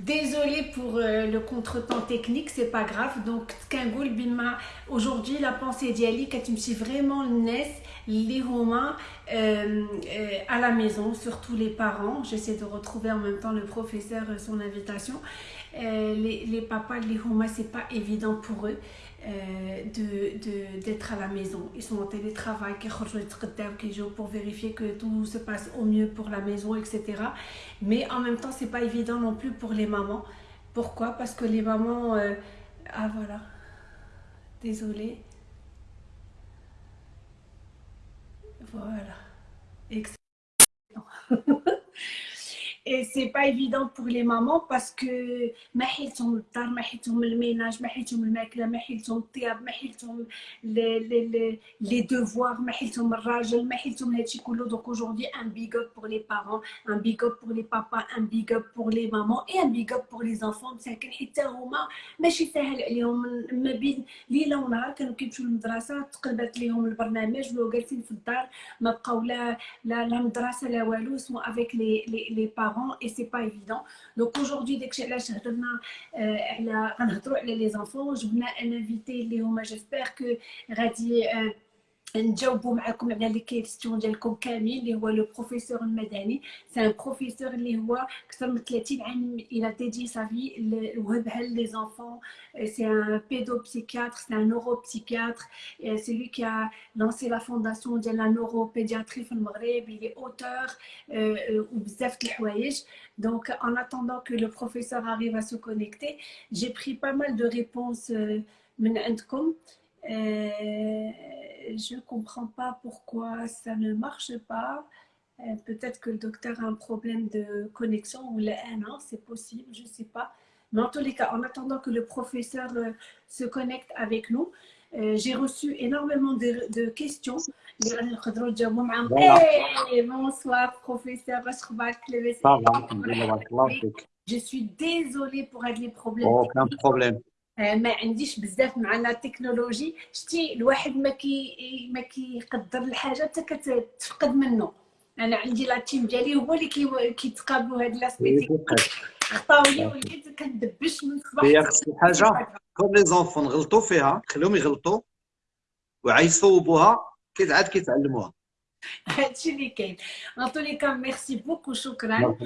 Désolée pour euh, le contretemps technique, c'est pas grave. Donc, Tkangoul Bima, aujourd'hui, la pensée d'Yali, quand tu me suis vraiment naisse, les Romains euh, euh, à la maison, surtout les parents. J'essaie de retrouver en même temps le professeur, son invitation. Les, les, papas, les Romains, c'est pas évident pour eux. Euh, d'être à la maison. Ils sont en télétravail, pour vérifier que tout se passe au mieux pour la maison, etc. Mais en même temps, c'est pas évident non plus pour les mamans. Pourquoi? Parce que les mamans... Euh... Ah voilà. Désolée. Voilà. Excellent. Et c'est pas évident pour les mamans parce que ما حيلتهم الدار ما حيلتهم الميناج ما حيلتهم الماكله ما حيلتهم الطياب ما حيلتهم لي devoirs ما حيلتهم الراجل ما حيلتهم هادشي كله donc aujourd'hui un big up pour les parents un big up pour les papas un big up pour les mamans et un big up pour les enfants. مساكن حتى هما ماشي ساهل عليهم ما بين ليله ونهار كانوا كيمشيو للمدرسه تقلبت ليهم البرنامج ولاو جالسين في الدار ما بقاو لا لا مدرسه لا والو سمو avec les les parents et c'est pas évident. Donc aujourd'hui, dès que j'ai les enfants, je voulais inviter Léo, j'espère que غادي نجاوبوا معكم على les questions ديالكم كاملين اللي هو le professeur المدني. c'est un professeur اللي هو أكثر من 30 عام il a dédié sa vie وهبها les enfants c'est un pédopsychiatre c'est un neuropsychiatre c'est lui qui a lancé la fondation ديال la neuropédiatrie في المغرب. il est auteur وبزاف د الحوايج. Donc, en attendant que le professeur arrive à se connecter, j'ai pris pas mal de réponses من عندكم. Je ne comprends pas pourquoi ça ne marche pas. Euh, peut-être que le docteur a un problème de connexion ou la non, c'est possible, je ne sais pas. Mais en tous les cas, en attendant que le professeur euh, se connecte avec nous, euh, j'ai reçu énormément de, de questions. Hey, bonsoir, professeur. Je suis désolée pour être les problèmes. Aucun problème. ما عنديش بزاف مع la technologie. شتي الواحد ما كي ما كيقدر الحاجة حتى كتفقد منه. أنا عندي la team ديالي هو اللي كي كيتقابلوا هاد l'aspect خطاو لي وليت كندبش من الصباح هي خص الحاجة comme les enfants غلطوا فيها خليهم يغلطوا وعاد يصوبوها كي عاد كيتعلموها. هادشي اللي كاين. أن merci beaucoup شكرا.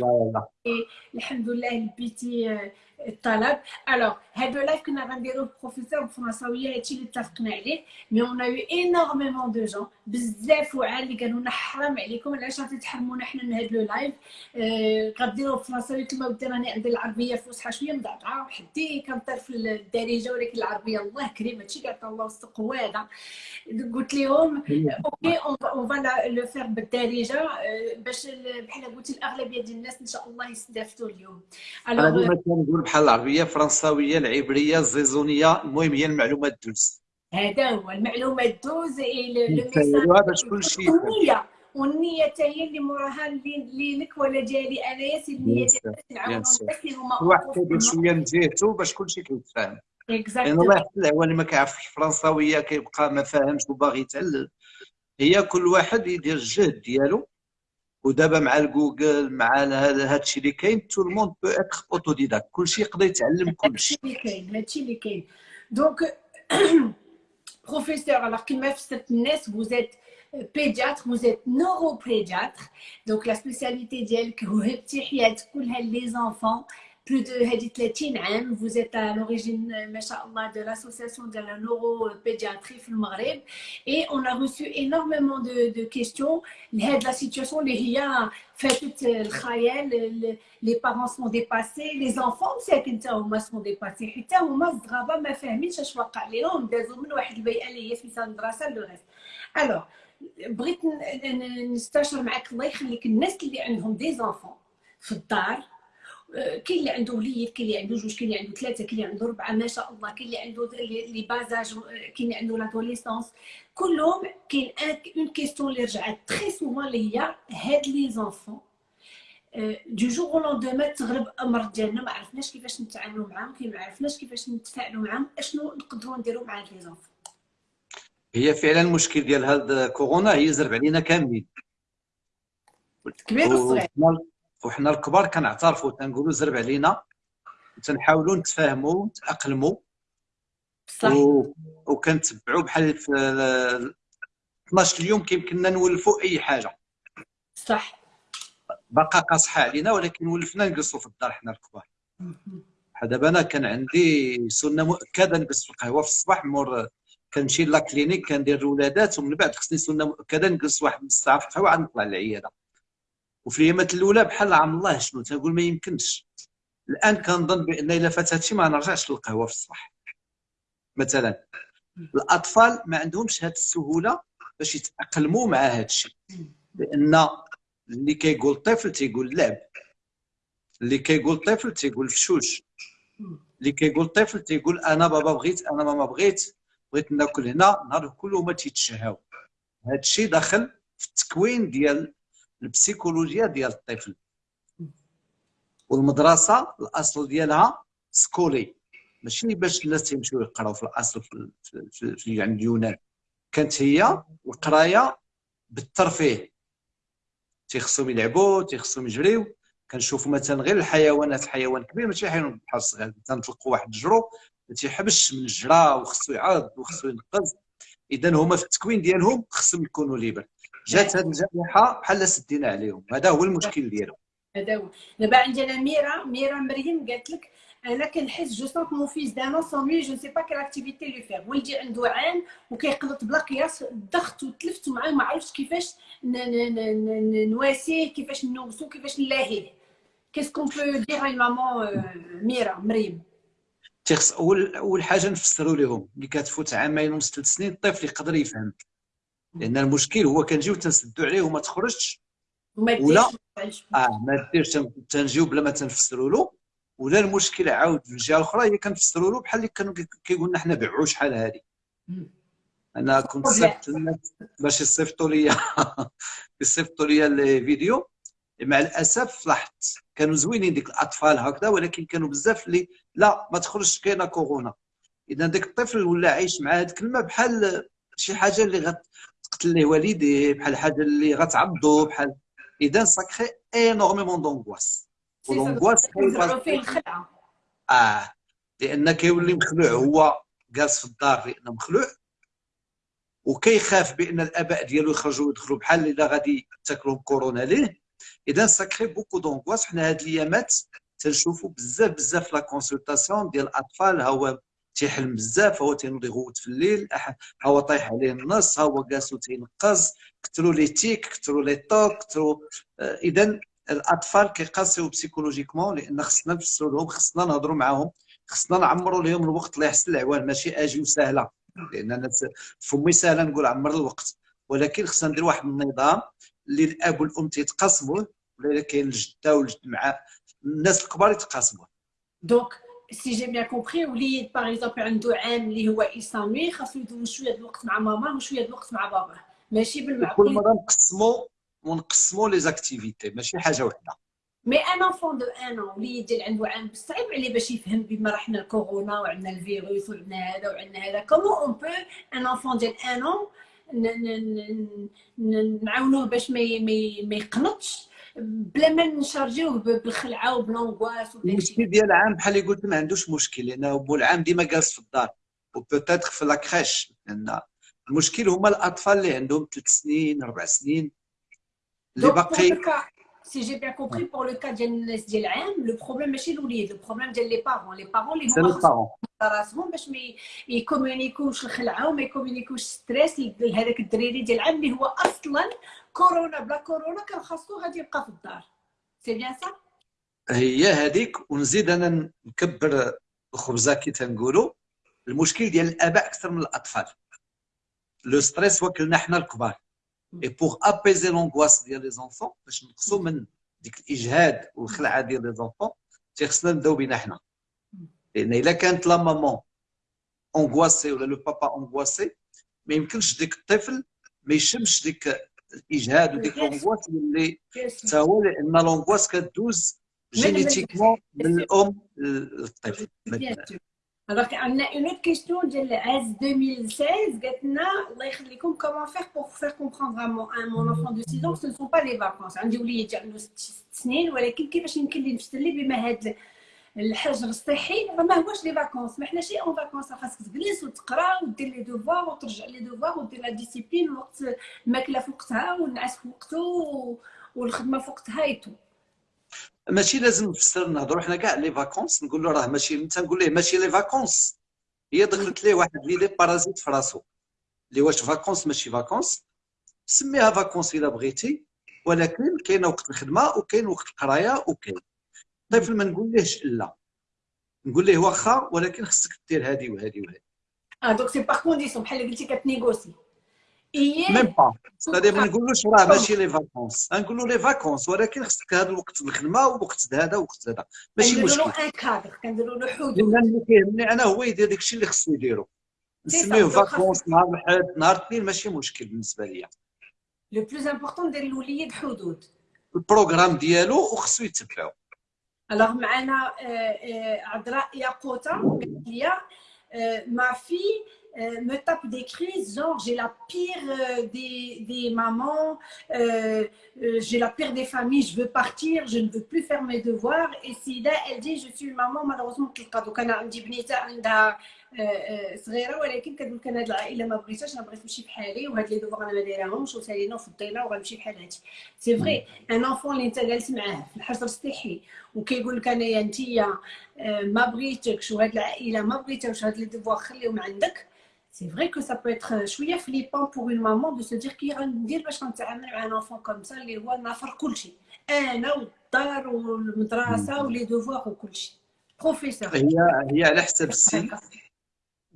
الحمد لله لبيتي الطلب alors هذا live كنا غنديروه بروفيسور بالفرنساويه هادشي اللي اتفقنا عليه. mais on a eu énormément de gens بزاف وعال اللي قالوا لنا حرام عليكم علاش غادي تحرمونا حنا من هذا le live؟ غديروه بالفرنساويه كما ودي راني عندي العربية فصحى شوية مضعضعه وحدي كنطير في الدارجه ولكن العربية الله كريم هادشي قالت الله وسط قواده قلت لهم OK on va le faire بالدارجة باش بحال قلتي الأغلبية ديال الناس إن شاء الله يستافدوا اليوم. alors بحال العربية فرنساوية العبرية الزيزونية. المهم هي المعلومات دوز هذا هو المعلومات دوز لو باش كلشي النيه والنية حتى هي اللي موراها اللي لك ولا ديالي انايا c'est النيه اللي هما واحد كيدير شوية من جهته باش كلشي كيتفاهم. لأن الله يحفظ العوان ما كيعرفش الفرنساويه كيبقى ما فاهمش وباغي يتعلم. هي كل واحد يدير الجهد ديالو. ودابا مع الجوجل مع هذا الشيء اللي كاين tout le monde peut être autodidacte كلشي يقدر يتعلم كلشي. هادشي اللي كاين هادشي اللي كاين. donc professeur alors كما فسرت الناس vous êtes pédiatre vous êtes neuropédiatre. Donc la spécialité ديالك وهبتي حياه كلها les enfants plus de 30 عام vous êtes à l'origine ما شاء الله de l'association de la neuropédiatrie في المغرب et on a reçu énormément de, de questions. لهاد la situation اللي هي فاتت الخيال les parents sont dépassés les enfants مساكن حتى هما sont dépassés. حتى هما الصغابه ما فاهمينش اش واقع لهم دازوا من واحد البيئه اللي هي سميتها المدرسة le reste alors بغيت نستشر معك الله يخليك الناس اللي عندهم des enfants في الدار كاين اللي عنده وليد كاين اللي عنده جوج كاين اللي عنده ثلاثة كاين اللي عنده اربعه ما شاء الله. كاين اللي عنده les bas âges كاين اللي عنده l'adolescence كلهم كاين une question اللي رجعت très souvent اللي هي هاد les enfants du jour au lendemain تغلب الامر ديالنا ما عرفناش كيفاش نتعاملوا معاهم كي ما عرفناش كيفاش نتفاعلوا معاهم أشنو نقدروا نديروا مع هاد les enfants هي فعلا المشكل ديال هاد كورونا هي زرب علينا كاملين. كبير وصغير وحنا الكبار كنعترفوا تنقولوا زرب علينا تنحاولوا نتفاهموا نتأقلموا. صح. و... وكنتبعوا بحال في 12 اليوم كيمكننا نولفوا أي حاجة. صح. باقا قاصحة علينا ولكن ولفنا نجلسوا في الدار حنا الكبار. دابا أنا كان عندي سنة مؤكدة نجلس في القهوة في الصباح مور كنمشي لا كلينيك كندير الولادات ومن بعد خصني سنة مؤكدة نجلس واحد نص ساعه في القهوة عاد نطلع للعياده وفي الايامات الأولى بحال عم الله شنو تنقول ما يمكنش. الآن كنظن بأن إلا فات هادشي ما نرجعش للقهوة في الصباح. مثلا الأطفال ما عندهمش هذه السهولة باش يتأقلموا مع هذا الشيء لأن اللي كيقول طفل تيقول لعب اللي كيقول طفل تيقول فشوش اللي كيقول طفل تيقول أنا بابا بغيت أنا ماما بغيت بغيت ناكل هنا نهار كله ما تيتشهاو. هذا الشيء داخل في التكوين ديال البسيكولوجيا ديال الطفل. والمدرسة الأصل ديالها skholè. ماشي باش الناس تيمشيو يقراو في الأصل في, في, في, عند اليونان. كانت هي القراية بالترفيه. تيخصهم يلعبوا تيخصهم يجريو. كنشوفوا مثلا غير الحيوانات حيوان كبير ماشي حيوان بحال الصغير. تنطلقوا واحد الجرو ما تيحبش من الجرا وخصو يعض وخصو ينقز اذا هما في التكوين ديالهم خصهم يكونوا libres. جات هذه الجائحة بحال سدينا عليهم. هذا هو المشكل ديالهم. هذا هو. دابا عندنا ميرا. ميرا مريم قالت لك أنا كنحس je sens que mon fils dans un sens je sais pas quelle activité lui faire ولدي عنده عام وكيقلط بلا قياس الضغط وتلفت معاه ما عرفتش كيفاش نواسيه كيفاش نوصو كيفاش نلاهيه. qu'est-ce qu'on peut dire maman ميرا مريم؟ تيخص اول أول حاجة نفسروا لهم اللي كتفوت عامين ونص ثلاث سنين الطفل يقدر يفهم. لأن المشكل هو كنجيو تنسدوا عليه وما تخرجش. ولا آه ما ديرش تنجيو بلا ما تنفسروا له. ولا المشكل عاود في الجهة الأخرى هي كنفسروا له بحال اللي كانوا كيقول لنا حنا بيعوا شحال هذه أنا كنت صيفط الناس باش يصيفطوا لي يصيفطوا لي الفيديو مع الأسف لاحظت كانوا زوينين ديك الأطفال هكذا ولكن كانوا بزاف اللي لا ما تخرجش كاينة كورونا. إذا داك الطفل ولا عايش مع هذه الكلمة بحال شي حاجة اللي غتقتل ليه والديه بحال حاجة اللي غتعبدو بحال إذا ça crée énormément d'angoisse و l'angoisse فيه الخلعه آه لأن كيولي مخلوع هو جالس في الدار لأنه مخلوع وكيخاف بأن الآباء ديالو يخرجوا ويدخلوا بحال إلا غادي تاكلهم كورونا ليه. إذا ça crée beaucoup d'angoisse حنا هاد الأيامات تنشوفوا بزاف بزاف les consultations ديال الأطفال هو تيحلم بزاف هو تينوض يغوت في الليل هو طايح عليه النص هو جالس تينقز كثروا les tics كثروا les tocs كثروا آه، اذا الأطفال كيقاسيو psychologiquement لأن خصنا نفسروا لهم خصنا نهضروا معاهم خصنا نعمروا لهم الوقت الله يحسن العوان ماشي أجي وسهلة لأن أنا فمي سهلة نقول عمر الوقت ولكن خصنا ندير واحد النظام اللي الأب والأم تيتقاسموه ولا كاين الجدة والجد مع الناس الكبار يتقاسموه. donc si j'ai bien compris وليد par exemple عنده عام اللي هو اسامي خاصو يدوز شوية الوقت مع ماما وشويه الوقت مع باباه ماشي بالمعقول كل مره نقسموا ونقسموا les activités ماشي حاجة وحده mais un enfant de un an وليد ديال عنده عام صعيب عليه باش يفهم بما رحنا الكورونا وعندنا الفيروس وعندنا هذا وعندنا هذا comment on peut un enfant ديال un an نعاونوه باش ما يقنطش بلا ما نشارجيوه بالخلعة و ب l'angoisse المشكل ديال العام بحال قلت ما عندوش مشكل. لأنه بو العام ديما جالس في الدار. و peut-être في la crèche لأن المشكل هما الأطفال اللي عندهم ثلاث سنين أربع سنين. اللي باقي si j'ai bien compris pour le cas ديال ديال العام le problème ماشي الوليد le problème ديال les parents les parents اللي هما راسهم باش ما يكومونيكوش الخلعه وما يكومونيكوش stress لهذاك الدريري ديال العام اللي هو أصلا كورونا بلا كورونا كان خاصو غادي يبقى في الدار. c'est bien ça؟ هي هذيك ونزيد أنا نكبر الخبزة كي تنقولوا المشكل ديال الأباء أكثر من الأطفال. le stress وكلنا حنا الكبار. et pour apaiser l'angoisse ديال les enfants باش نقصوا من ديك الإجهاد والخلعة ديال les enfants تيخصنا نبداو بينا حنا. لأن إلا كانت la maman angoissée ولا le papa angoissé ما يمكنش ديك الطفل ما يشمش ديك الاجهاد وديك l'angoisse اللي حتى هو لأن l'angoisse كدوز génétiquement من الام للطفل on a une autre question de l'AS 2016. الله يخليكم comment faire pour faire comprendre à mon, à mon enfant de 6 ans que ce ne sont pas les vacances. عندي وليد عنده 6 سنين ولكن كيفاش يمكن لي نفسر ليه بما هاد الحجر الصحي ما هوش les vacances ما حناش en vacances خاصك تجلس وتقرأ ودير les devoirs وترجع les devoirs ودير la discipline وقت الماكله في وقتها والنعاس في وقته والخدمة في وقتها et tout ماشي لازم نفسر نهضروا حنا كاع les vacances نقول له راه ماشي انت نقول ليه ماشي les vacances هي دخلت ليه واحد les parasites في راسو. اللي واش vacances ماشي vacances سميها vacances إلا بغيتي ولكن كاين وقت الخدمة وكاين وقت القراية وكاين. الطفل ما نقوليهش لا؟ نقول ليه واخا ولكن خصك دير هذه وهذه وهذه آه donc c'est par condition بحال اللي قلتي كتنيغوسي. même pas ça dit ما نقولوش راه ماشي les vacances نقول له les vacances ولكن خصك هذا الوقت الخدمة ووقت هذا ووقت هذا. ماشي مشكل كنديروا له un cadre كنديروا له حدود. اللي كيهمني أنا هو يدير داك الشيء اللي خصو يديرو. نسميه vacances نهار الأحد نهار الاثنين ماشي مشكل بالنسبة ليا. le plus important دير الوليد حدود. ال programme ديالو وخصو يتبعو. الوغ معنا عذراء ياقوته قالت لي ما في Euh, me tape des crises, genre j'ai la pire euh, des, des, mamans, euh, j'ai la pire des familles, je veux partir, je ne veux plus faire mes devoirs. Et Sida, elle dit, je suis une maman malheureusement qui بنيته عندها صغيرة ولكن كتقول لك أنا هاد العائله ما بغيتهاش أنا بغيت نمشي بحالي وهاد les devoirs أنا ما دايراهمش وسالينا وفضينا وغنمشي بحال هادشي. c'est vrai un enfant اللي انت جالس معاه في الحجر الصحي وكيقول لك أنايا انت ما بغيتكش وهاد العائلة ما بغيتهاش هاد les devoirs خليهم عندك. C'est vrai que ça peut être شوية flippant pour une maman de se dire كي غندير باش غنتعامل مع un enfant comme ça اللي هو نافر كلشي أنا والدار والمدرسة و les devoirs وكلشي بروفيسور هي هي على حسب السن.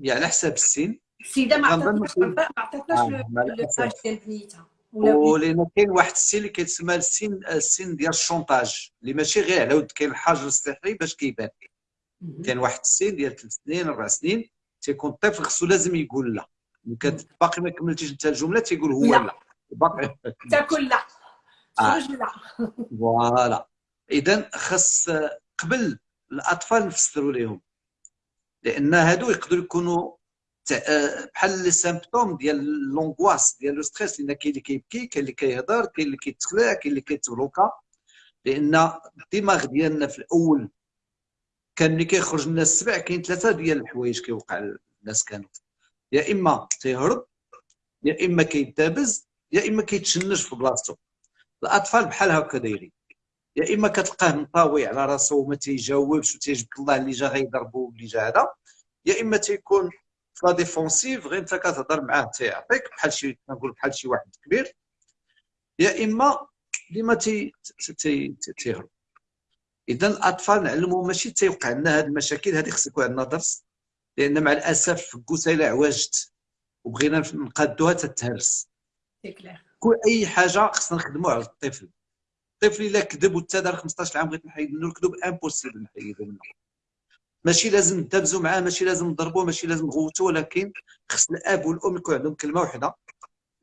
هي على حسب السن السيدة ما عطاتناش ما عطاتناش l'âge ديال بنيتها ولأن كاين واحد السن اللي كيتسمى السن السن ديال ال chantage اللي ماشي غير على ود كاين الحجر الصحي باش كيبان. كاين واحد السن ديال ثلاث سنين أربع سنين تيكون الطفل خصو لازم يقول لا. باقي ما كملتيش انت الجملة تيقول هو لا, لا. باقي. تاكل لا. خرج لا. voilà. اذا خص قبل الأطفال نفسروا لهم. لأن هادو يقدروا يكونوا بحال les symptômes ديال l'angoisse ديال le stress لأن كاين اللي كيبكي كاين اللي كيهضر كاين اللي كيتخلع كاين اللي كيتبلوكا. لأن الدماغ ديالنا في الأول كان ملي كيخرج لنا السبع كاين ثلاثة ديال الحوايج كيوقع الناس كانوا يا إما تيهرب يا إما كيدابز يا إما كيتشنج في بلاصتو. الأطفال بحال هكا دايرين. يا إما كتلقاه منطوي على راسو وما تيجاوبش وتيجبد الله اللي جا غيضربو واللي جا هذا يا إما تيكون في la défensive غير أنت كتهضر معاه تيعطيك بحال شي نقول بحال شي واحد كبير. يا إما ديما تيهرب. اذا الأطفال نعلمهم ماشي تيوقع لنا هذه المشاكل هذه خص يكون عندنا درس لأن مع الأسف كوسه إلا عواجت وبغينا نقادوها تتهرس كل أي حاجة خصنا نخدموا على الطفل. الطفل إلا كذب وتدار 15 عام بغيت نحيد منه الكذب impossible نحيد منه. ماشي لازم ندابزوا معاه ماشي لازم نضربوه ماشي لازم نغوتوه ولكن خص الاب والام يكون عندهم كلمة واحدة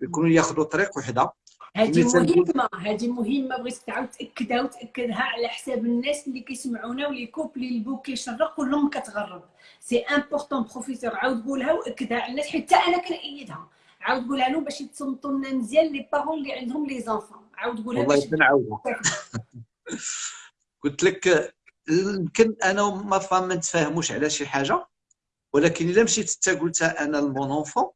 يكونوا ياخذوا طريق وحدة. هذه مهمة هذه مهمة بغيت تعاود تأكدها وتأكدها على حساب الناس اللي كيسمعونا و les couples البو كيشرق كلهم كتغرب. c'est important professeur عاود قولها وأكدها على الناس حتى أنا كنأيدها. عاود قولها لهم باش يتصنتوا لنا مزيان les parents اللي عندهم les enfants عاود قولها والله نعاودها قلت لك يمكن أنا ما فهم ما نتفاهموش على شي حاجة ولكن إلا مشيت انت قلت أنا المون enfant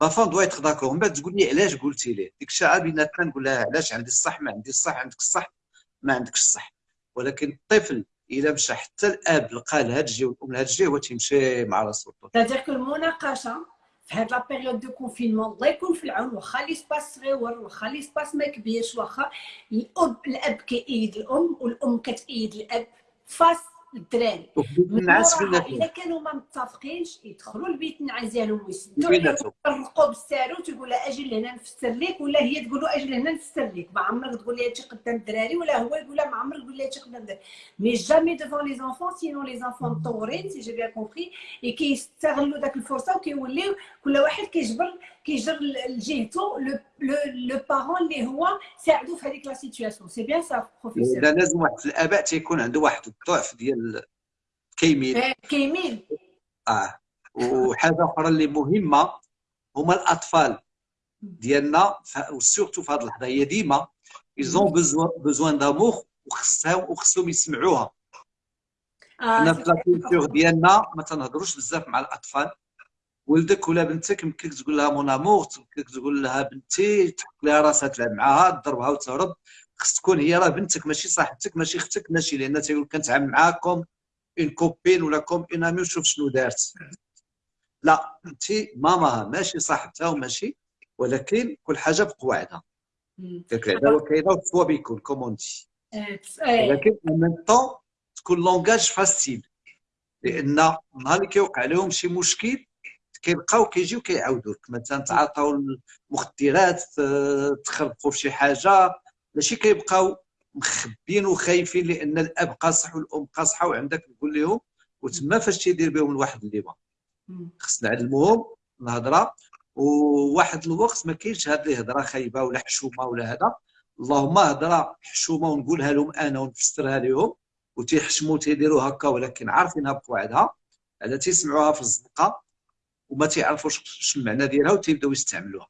l'enfant doit être d'accord من بعد تقول لي علاش قلتي ليه؟ ديك الساعة بيناتنا نقول لها علاش عندي الصح ما عندي الصح عندك الصح ما عندكش الصح. ولكن الطفل إلا مشى حتى الأب لقى لهاد الجهه والأم لهاد الجهه هو تيمشي مع راسو. c'est-à-dire que المناقشة في هاد la période de confinement الله يكون في العون واخا l'espace صغيور واخا l'espace ما كبيرش واخا الاب الأب كيأيد الأم والأم كتأيد الأب face الدراري. النعاس الا كانوا ما متفقينش يدخلوا لبيت النعاس ديالهم ويسدوا. يفرقوا بالساروت يقول لها أجي لهنا نفسر لك ولا هي تقول له أجي لهنا نفسر لك. ما عمرك تقول لها هادشي قدام الدراري ولا هو يقول لها ما عمرك تقول لها هادشي قدام الدراري. mais jamais devant les enfants sinon les enfants مطورين si j'ai bien compris كيستغلوا داك الفرصة وكيوليو كل واحد كيجبر كيجر لجهته le parent اللي هو ساعدو في هذيك la situation c'est bien ça professeur لازم واحد الأباء تيكون عنده واحد الضعف ديال كيميل. كيميل. آه. وحاجة أخرى اللي مهمة هما الأطفال ديالنا و surtout في هذه اللحظة هي ديما ils ont besoin d'amour وخصهم وخصهم يسمعوها. حنا في la culture ديالنا ما تنهضروش بزاف مع الأطفال. ولدك ولا بنتك يمكنك تقول لها مون آمور يمكنك تقول لها بنتي تحط لها راسها تلعب معاها تضربها وتهرب. خص تكون هي راه بنتك ماشي صاحبتك ماشي أختك ماشي لأن تيقول كنتعامل معاكم اون كوبين ولا كوم اون امي وشوف شنو دارت. لا أنت ماماها ماشي صاحبتها وماشي ولكن كل حاجة بقواعدها. داك العدا وكاينه وتسوا بيكون كوموندي ولكن ان طون تكون لونغاج فاسيل لأن نهار اللي كيوقع لهم شي مشكل كيبقاو كيجيو كيعاودوا لك مثلا تعاطاو المخدرات تخربقوا في شي حاجة. ماشي كيبقاو مخبيين وخايفين لأن الأب قاصح والأم قاصحة وعندك تقول لهم وتما فاش تيدير بهم الواحد اللي ما خصنا نعلموهم الهضرة. وواحد الوقت ما كاينش هاد الهضره خايبة ولا حشومة ولا هذا. اللهم هضرة حشومة ونقولها لهم أنا ونفسرها لهم وتيحشموا تيديروا هكا ولكن عارفينها بقواعدها على تيسمعوها في الزنقه وما تيعرفوش شنو المعنى ديالها وتيبداو يستعملوها.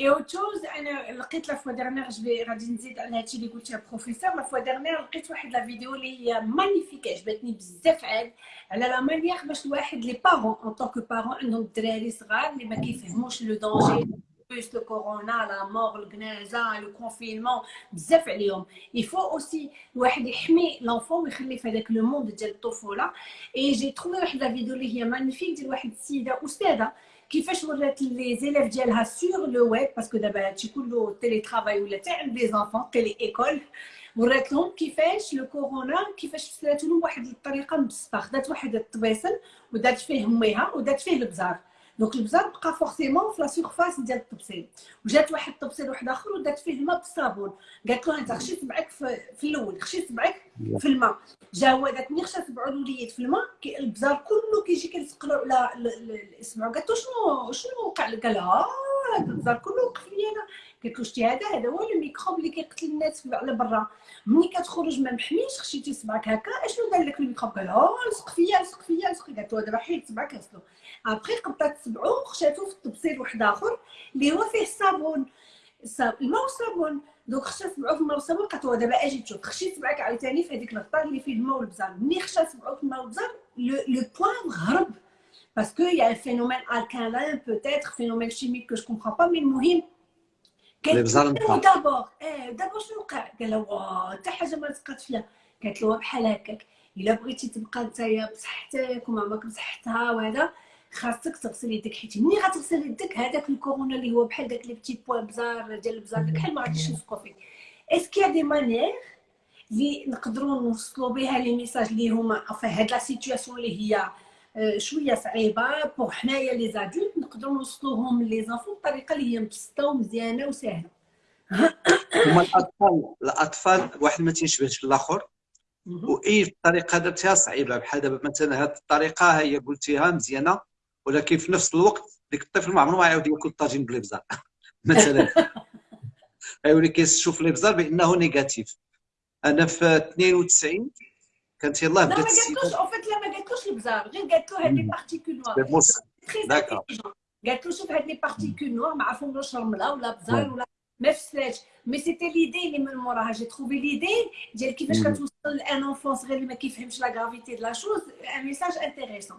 et autre chose أنا لقيت la fois dernière غادي نزيد على هادشي اللي قلتيه professeur. la fois dernière لقيت واحد la vidéo اللي هي magnifique عجبتني بزاف عاد. على la manière باش الواحد les parents en tant que parents عندهم الدراري صغار اللي ما كيفهموش le danger plus le corona la mort الجنازه le confinement بزاف عليهم il faut aussi الواحد يحمي l'enfant ويخلي في هذاك le monde ديال الطفوله et j'ai trouvé واحد la vidéo اللي هي magnifique ديال واحد السيده استاذه كيفاش ورات les élèves ديالها sur le web parce que دابا هادشي كله télétravail ولا عند les enfants télé-école ورات لهم كيفاش le corona كيفاش فسرات لهم واحد الطريقة مبسطه خدات واحد الطبيسل ودات فيه ميها ودات فيه البزار donc البزار بقى forcément في la surface ديال الطبسيل وجات واحد الطبسيل واحد آخر ودات فيه الماء بالصابون. قالت له انت خشي صبعك في, الأول خشي صبعك في الماء. جا هو داك ملي صبعو الوليد في الماء. البزار كله كيجي كيلصق له على اسمعوا قالت له شنو شنو وقع؟ لك قال لها هذا البزار كله وقف لي أنا قالت له شتي هذا هذا هو الميكروب اللي كيقتل الناس على برا. ملي كتخرج ما محميش خشيتي صبعك هكا أشنو دار لك الميكروب؟ قال لها لصق فيا لصق فيا لصق قالت له دابا حيد صبعك غسلو ابخي قبطات صبعو خشاتو في الطبسيل واحد آخر اللي هو فيه الصابون. الماء والصابون. donc خشى صبعو في الماء والصابون قالت له دابا أجي تشوف. خشي صبعك عاوتاني في هذيك الغطاء اللي فيه الماء والبزار ملي خشى صبعو في الماء والبزار le point هرب parce que y a phénomène alcalin peut-être phénomène chimique que je comprends pas mais المهم قالت له d'abord آه دابا؟ شنو وقع؟ قال لها حتى حاجة ما تقات فيها قالت له بحال هكاك. إلا بغيتي تبقى نتايا بصحتك وما عمرك بصحتها وهذا خاصك تغسل يدك. حيت ملي غتغسل يدك هذاك الكورونا اللي هو بحال داك les petits points بزار ديال البزار داك بحال ما غاديش يلصقوا فيك est-ce que des manières اللي نقدروا نوصلوا بها les messages اللي هما في هاد la situation اللي هي شوية صعيبة. pour حنايا les adultes نقدروا نوصلوهم les enfants بطريقة اللي هي مبسطة ومزيانة وسهله هما الأطفال الأطفال واحد ما تيشبهش الآخر واي الطريقة درتيها صعيبه بحال دابا مثلا هذه الطريقة هي قلتيها مزيانة ولكن في نفس الوقت ديك الطفل ما عمره ما يعاود ياكل طاجين بالابزار مثلا. يولي كيشوف الابزار بأنه négatif. أنا في 92 كانت يلاه بدات السيده لا ما قالتلوش لا ما قالتلوش البزار غير قالت له هاد les particules noires قالت له شوف هاد les particules noires ما عرفهمش رمله ولا بزار ولا ما فسراتش mais c'était l'idée اللي من موراها j'ai trouvé l'idée ديال كيفاش كتوصل لأن un enfant صغير اللي ما كيفهمش la gravité de la chose un message intéressant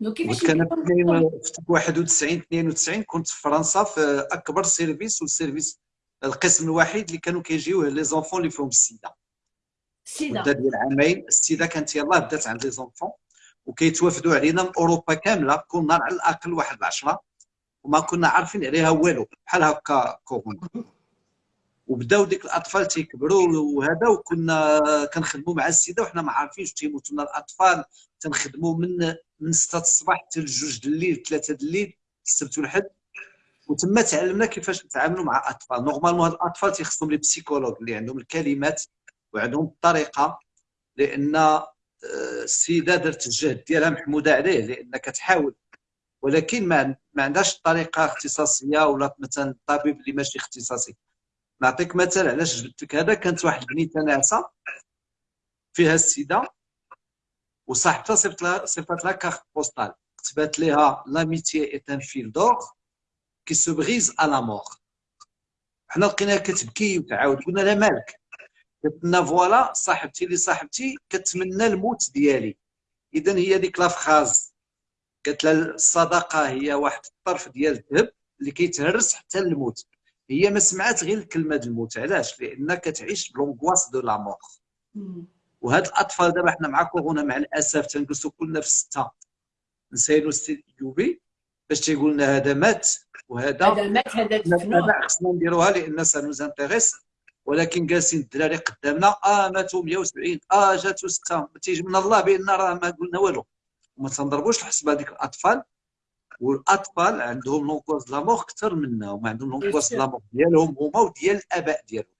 donc كيفاش كان في 91 92 كنت في فرنسا في أكبر service وال service القسم الوحيد اللي كانوا كيجيو les enfants اللي فيهم السيدا. السيدا. مده ديال عامين السيدا كانت يلاه بدات عند les enfants وكيتوافدوا علينا من اوروبا كاملة. كل نهار على الأقل واحد العشرة وما كنا عارفين عليها والو بحال هكا كورونا. وبداو ديك الأطفال تيكبروا وهذا وكنا كنخدموا مع السيدا وحنا ما عارفينش تيموتوا لنا الأطفال. تنخدموا من من 6 الصباح حتى لجوج الليل 3 الليل السبت والحد. وتما تعلمنا كيفاش نتعاملوا مع اطفال normalement هاد الأطفال تيخصهم les psychologues اللي عندهم الكلمات وعندهم الطريقة لأن آه، السيدة درت الجهد ديالها محمودة عليه لأن كتحاول. ولكن ما ما عندهاش طريقة اختصاصية ولا مثلا الطبيب اللي ماشي اختصاصي. نعطيك مثال علاش جبت لك هذا كانت واحد البنيتة ناعسة فيها السيدا وصاحبتها صيفط لها صيفط لها carte postale. كتبات لها l'amitié est un fil d'or qui se brise à la mort حنا لقيناها كتبكي وتعاود قلنا لها مالك؟ قالت لنا voilà صاحبتي اللي صاحبتي كتمنى الموت ديالي. اذا هي ديك la phrase قالت لها الصداقه هي واحد الطرف ديال الذهب اللي كيتهرس حتى الموت هي ما سمعت غير الكلمة ديال الموت. علاش؟ لأن كتعيش ب l'angoisse de la mort. وهاد الأطفال دابا حنا مع كورونا مع الأسف تنجلسوا كلنا في الستة. نتسناو سي اليوبي باش تيقول لنا هذا مات وهذا هذا مات هذا دفنوه خصنا نديروها لأن ça nous intéresse. ولكن جالسين الدراري قدامنا. آه ماتوا 170 آه جاتو ستة. تيجي من الله بان راه ما قلنا والو. وما تنضربوش الحسبه هذيك الأطفال. والأطفال عندهم l'angoisse de la mort أكثر منا وما عندهم l'angoisse de la mort ديالهم هما وديال الآباء ديالهم.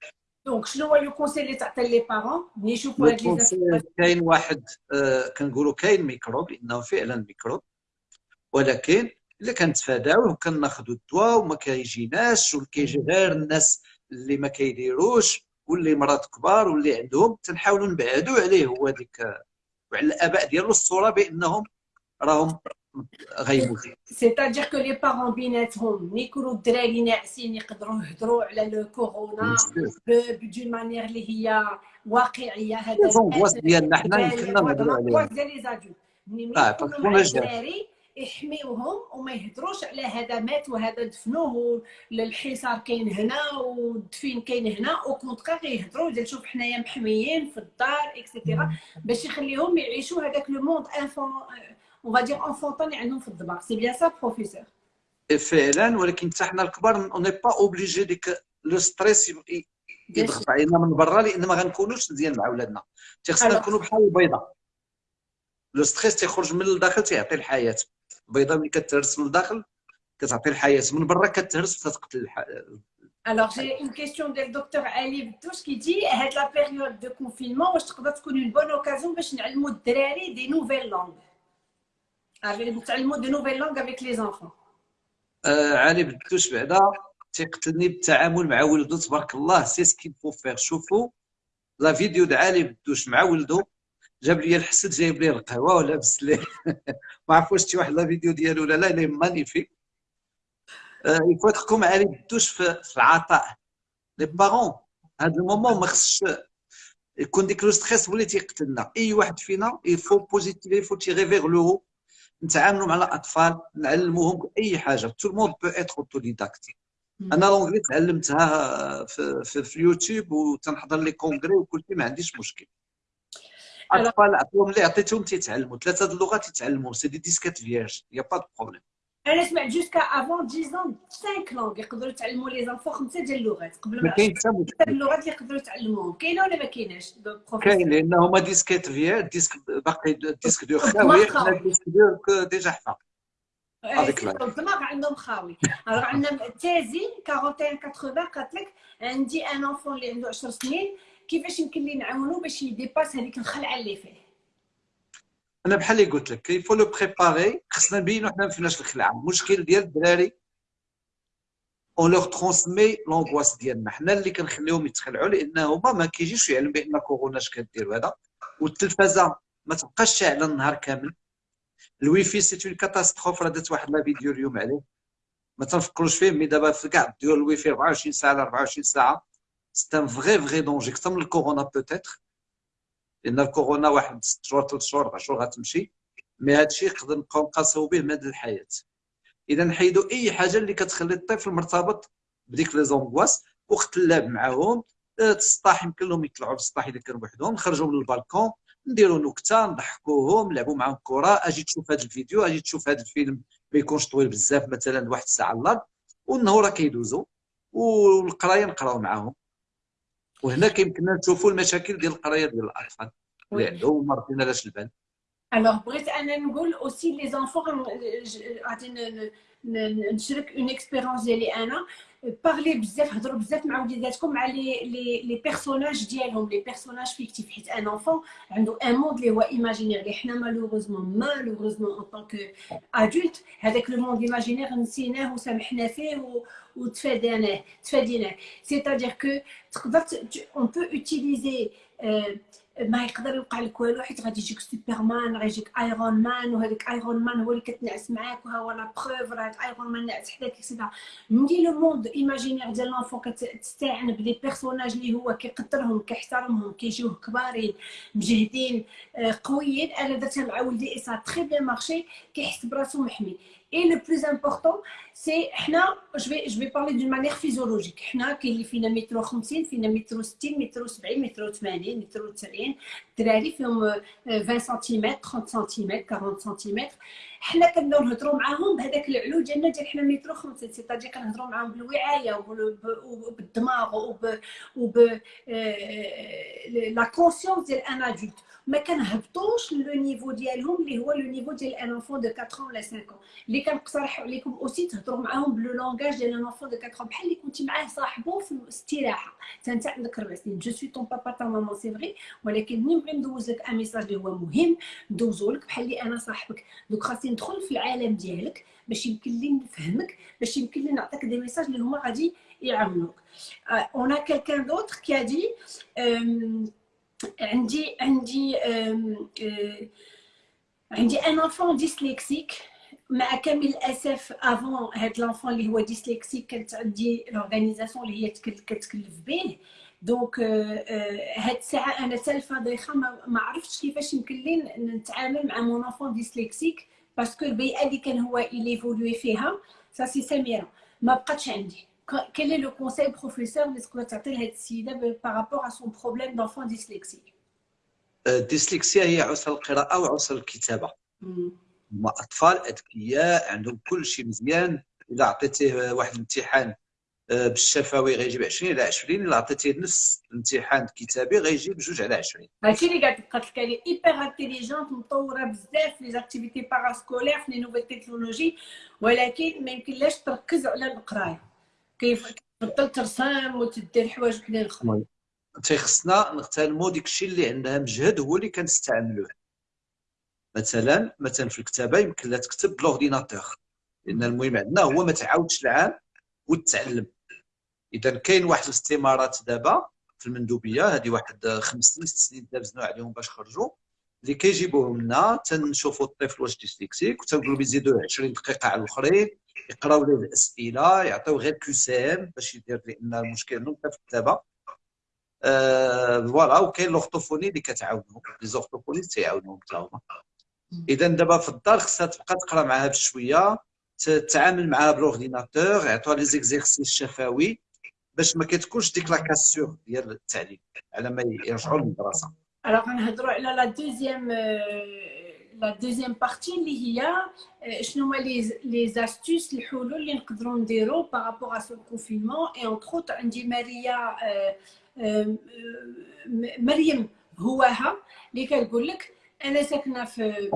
donc شنو هو le conseil اللي تعطي les parents ملي يشوفوا هاد كاين واحد آه كنقولوا كاين ميكروب إنه فعلا ميكروب. ولكن إلا كنتفاداوه وكناخذوا الدواء وما كيجيناش وكيجي غير الناس اللي ما كيديروش واللي مرض كبار واللي عندهم تنحاولوا نبعدوا عليه هو ديك وعلى الاباء ديالو الصورة بانهم راهم غيموتوا c'est-à-dire que les parents بيناتهم ملي يكونوا الدراري ناعسين يقدروا يهضروا على le corona d'une manière اللي هي واقعيه هذا ديالنا حنا يمكننا نهضروا عليه ملي يكونوا الدراري يحميوهم وما يهدروش على هذا مات وهذا دفنوه الحصار كاين هنا والدفين كاين هنا au contraire يهضروا ديال شوف حنايا محميين في الدار et cetera باش يخليهم يعيشوا هذاك le monde enfantin on va dire enfantin اللي عندهم في الدار c'est bien ça professeur فعلا ولكن حتى حنا الكبار on est pas obligé ديك le stress يضغط علينا من برا لأن ما غنكونوش مزيان مع ولادنا. تيخصنا نكونوا بحال البيضة. le stress تيخرج من الداخل تيعطي الحياة. البيضه ملي كتهرس من الداخل كتعطي الحياة. من برا كتهرس تتقتل الحياة alors j'ai une question ديال الدكتور علي بدوش كيدي هاد la période de confinement واش تقدر تكون une bonne occasion باش نعلموا الدراري des nouvelles langues نتعلموا des nouvelles langues avec les enfants علي بدوش بعدا تيقتلني بالتعامل مع ولده تبارك الله سي سكي فو فيغ شوفوا la vidéo د علي بدوش مع ولده جاب لي الحسد جايب لي القهوة ولابس ليه ما عرف واش شتي واحد la vidéo ديالو ولا لا il est magnifique il faut تحكم عليه بالدوش في, في العطاء. les parents هذا ال moment ما خصش يكون ديك le stress هو اللي تيقتلنا اي واحد فينا il faut positiver il faut tirer vers le نتعاملوا مع الأطفال نعلموهم أي حاجة. tout le monde peut être autodidacte أنا l'anglais تعلمتها في, في, في اليوتيوب وتنحضر les congrès وكل شيء ما عنديش مشكل. الاطفال عطيهم اللي عطيتهم تيتعلموا ثلاثة د اللغات يتعلموا c'est des disquettes vierges y a pas de problème أنا سمعت jusqu'à avant 10 ans 5 langues يقدروا يتعلموا les enfants خمسه ديال اللغات قبل ما كاين حتى اللغات اللي يقدروا يتعلموهم كاينة ولا ما كايناش؟ كاين لأن هما disquettes vierges disque باقي disque dur خاوي. حنا disque dur déjà حفا. هذيك الدماغ عندهم خاوي. عندنا تازي 41 80 قالت لك عندي un enfant اللي عنده 10 سنين كيفاش يمكن لي نعاونو باش ي dépasse هذيك الخلعة اللي فيه؟ أنا بحال اللي قلت لك qu'il faut le préparer خصنا نبينو حنا ما فيناش الخلعة. المشكل ديال الدراري on leur transmet l'angoisse ديالنا. حنا اللي كنخليهم يتخلعوا لأن هما ما كيجيش يعلم بأن كورونا اش كدير هذا. والتلفازه ما تبقاش شاعله النهار كامل. ال wifi c'est une catastrophe راه درت واحد la vidéo اليوم عليه. ما تنفكروش فيه mais دابا في كاع ديال الويفي 24 ساعة 24 ساعة. C'est un vrai vrai danger. أكثر من الكورونا peut-être لأن الكورونا واحد ست شهور ثلاث شهور أربع شهور غتمشي. mais هذا الشيء نقدر نبقاو نقاسو به مدى الحياة. إذا نحيدوا أي حاجة اللي كتخلي الطفل مرتبط بديك les angoisses وقت اللعب معاهم السطاح يمكن لهم يطلعوا للسطاح إذا كانوا بوحدهم. نخرجوا للبالكون نديروا نكتة نضحكوهم نلعبوا معاهم كرة. أجي تشوف هذا الفيديو أجي تشوف هذا الفيلم ما يكونش طويل بزاف مثلا واحد الساعة الا والنهار كيدوزوا والقراية نقراو معاهم. وهنا كيمكننا نشوفوا المشاكل ديال القراية ديال الاطفال اللي عندهم مرضين لاش البال. Alors بغيت أنا نقول aussi les enfants غادي نشارك une expérience ديالي أنا. Parlez بزاف هضروا بزاف مع وليداتكم مع les les les personnages ديالهم les personnages fictifs حيت un enfant عنده un monde اللي هو imaginaire اللي حنا malheureusement malheureusement en tant qu'adultes هذاك le monde imaginaire نسيناه وسامحنا فيه وتفاديناه تفاديناه c'est-à-dire que تقدر on peut utiliser ما يقدر يوقع لك والو حيت غادي يجيك سوبرمان غادي يجيك ايرون مان وهذاك ايرون مان هو اللي كتنعس معاك وها هو la preuve راه ايرون مان نعس حداك et cetera ملي le monde imaginaire ديال l'enfant كتستعن ب les personnages اللي هو كيقدرهم كيحترمهم كيجيوه كبارين مجهدين آه، قويين أنا درتها مع ولدي et ça a très bien marché كيحس براسو محمي. Et le plus important, c'est, je vais, je vais parler d'une manière physiologique. Nous, qui est mètre 50, mètre 60, mètre 70, mètre 80, mètre 90, الدراري فيهم 20 سنتيمتر 30 سنتيمتر 40 سنتيمتر حنا كنبداو نهضروا معاهم بهذاك العلو ديالنا ديال حنا متر 50 c'est-à-dire كنهضروا معاهم بالوعاية وبالدماغ وب وب la conscience ديال un adulte ما كنهبطوش le niveau ديالهم اللي هو le niveau ديال un enfant de 4 ولا 5 اللي كنقترح عليكم aussi تهضروا معاهم ب le langage ديال un enfant de 4 بحال اللي كنتي معاه صاحبو في الاستراحة. انت عندك ربع سنين. je suis ton papa ta maman c'est vrai ولكن ملي نبغي ندوز لك un message اللي هو مهم ندوزو لك بحال اللي أنا صاحبك. donc خاصني ندخل في العالم ديالك باش يمكن لي نفهمك باش يمكن لي نعطيك des messages اللي هما غادي يعاونوك. on a quelqu'un d'autre qui dit عندي عندي عندي un enfant dyslexique مع كامل الأسف avant هاد l'enfant اللي هو dyslexique كانت عندي l'organisation اللي هي كتكلف به. دونك هاد الساعة أنا سالفه ضيخه ما عرفتش كيفاش يمكن لي نتعامل مع مون انفون ديسليكسيك باسكو البيئة اللي كان هو ايليفولوي فيها سا سي سميره ما بقاتش عندي. quel est le conseil professeur اللي تقدر تعطي لهاد السيدة بارابور ا سون بروبليم دونفون ديسليكسي الديسليكسيا هي عسر القراءة وعسر الكتابة. هما أطفال أذكياء عندهم كل شيء مزيان. إذا عطيتيه واحد الامتحان آه، بالشفوي غيجيب 20 على 20 الا عطيتيه نفس الامتحان الكتابي غيجيب جوج على 20 هادشي اللي قالت قالت لك elle est hyper intelligente مطوره بزاف les activités parascolaires في les nouvelles technologies ولكن ما يمكنلاش تركز على القرايه كيف تبطل ترسم وتدير حوايج وحدين أخرى تيخصنا نغتنموا ديك الشيء اللي عندها مجهد هو اللي كنستعملوه مثلا مثلا في الكتابه يمكن لها تكتب ب l'ordinateur لأن المهم عندنا هو ما تعاودش العام وتتعلم إذا كاين واحد الاستمارات دابا في المندوبية هذه واحد خمس سنين ست سنين دابزنا عليهم باش خرجوا اللي كيجيبوهم لنا تنشوفوا الطفل واش dyslexique وتنقولوا بيزيدوا 20 دقيقة على الأخرين يقراو ليه الأسئلة يعطيو غير QCM باش يدير لأن المشكل. انه في الكتابة. آه voilà وكاين l'orthophonie اللي كتعاونو les orthophonistes تيعاونوهم حتى هما. إذا دابا في الدار خصها تبقى تقرا معاها بشوية تتعامل معاها ب l'ordinateur يعطوها les exercices شفوي. باش ما كتكونش ديك la cassure ديال التعليم. على ما يرجعوا للمدرسة. Alors نهضروا على la deuxième la deuxième partie اللي هي شنو هما les les astuces الحلول اللي نقدروا نديروا par rapport à ce confinement et entre عندي ماريا مريم هواها اللي كتقول لك أنا ساكنة في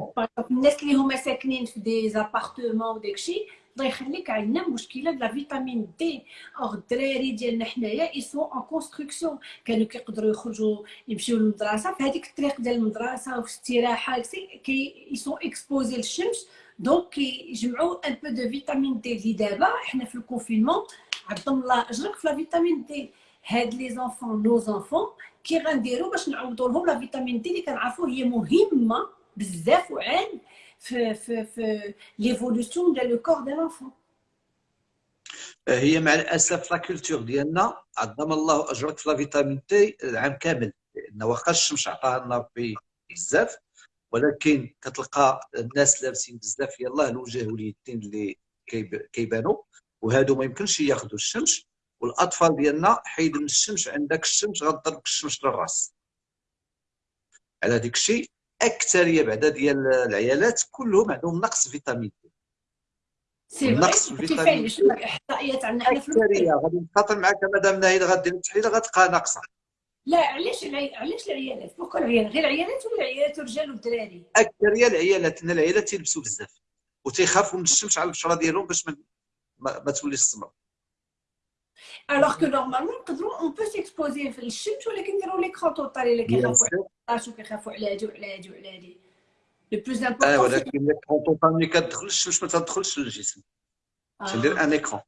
الناس اللي هما ساكنين في des appartements وداكشي الله يخليك عندنا مشكلة د la vitamine D or الدراري ديالنا حنايا ils sont en construction كانوا كيقدروا يخرجوا يمشيو للمدرسة. في هذيك الطريق ديال المدرسة وفي الاستراحه qu'ils sont exposés للشمس. donc كيجمعوا un peu de vitamine D اللي دابا حنا في ال confinement عظم الله أجرك في vitamine D هاد les enfants nos enfants كي غنديروا باش نعوضوا لهم la vitamine D اللي كنعرفوا هي مهمة بزاف وعين في l'évolution ديال le corps ديال l'enfant هي مع الأسف la culture ديالنا عظم الله أجرك في la vitamine D العام كامل لأن واخا الشمس عطاها لنا ربي بزاف ولكن كتلقى الناس لابسين بزاف يلاه الوجه واليدين اللي كيبانوا وهادو ما يمكنش ياخذوا الشمس والأطفال ديالنا حيد من الشمس عندك الشمس غضربك الشمس للراس. على ديك الشيء اكثريه بعدا ديال العيالات كلهم عندهم نقص vitamine D. نقص vitamine D. الإحصائيات عندنا؟ حنا في غادي نخاطر معك مدام ناهيد غدير التحليل غتلقاها ناقصة. لا علاش علاش العيالات؟ pourquoi العيالات غير العيالات ولا العيالات الرجال والدراري اكثريه العيالات إن العيالات تيلبسوا بزاف وتيخافوا من الشمس على البشرة ديالهم باش ما, ما توليش السمر alors que normalement نقدروا on peut s'exposer في الشمس ولكن نديروا l'écran total الا كيخافوا على كيخافوا على هادي وعلى هادي وعلى هادي. le plus important آه ولكن l'écran total ملي كتدخل الشمس ما تدخلش للجسم. تندير un écran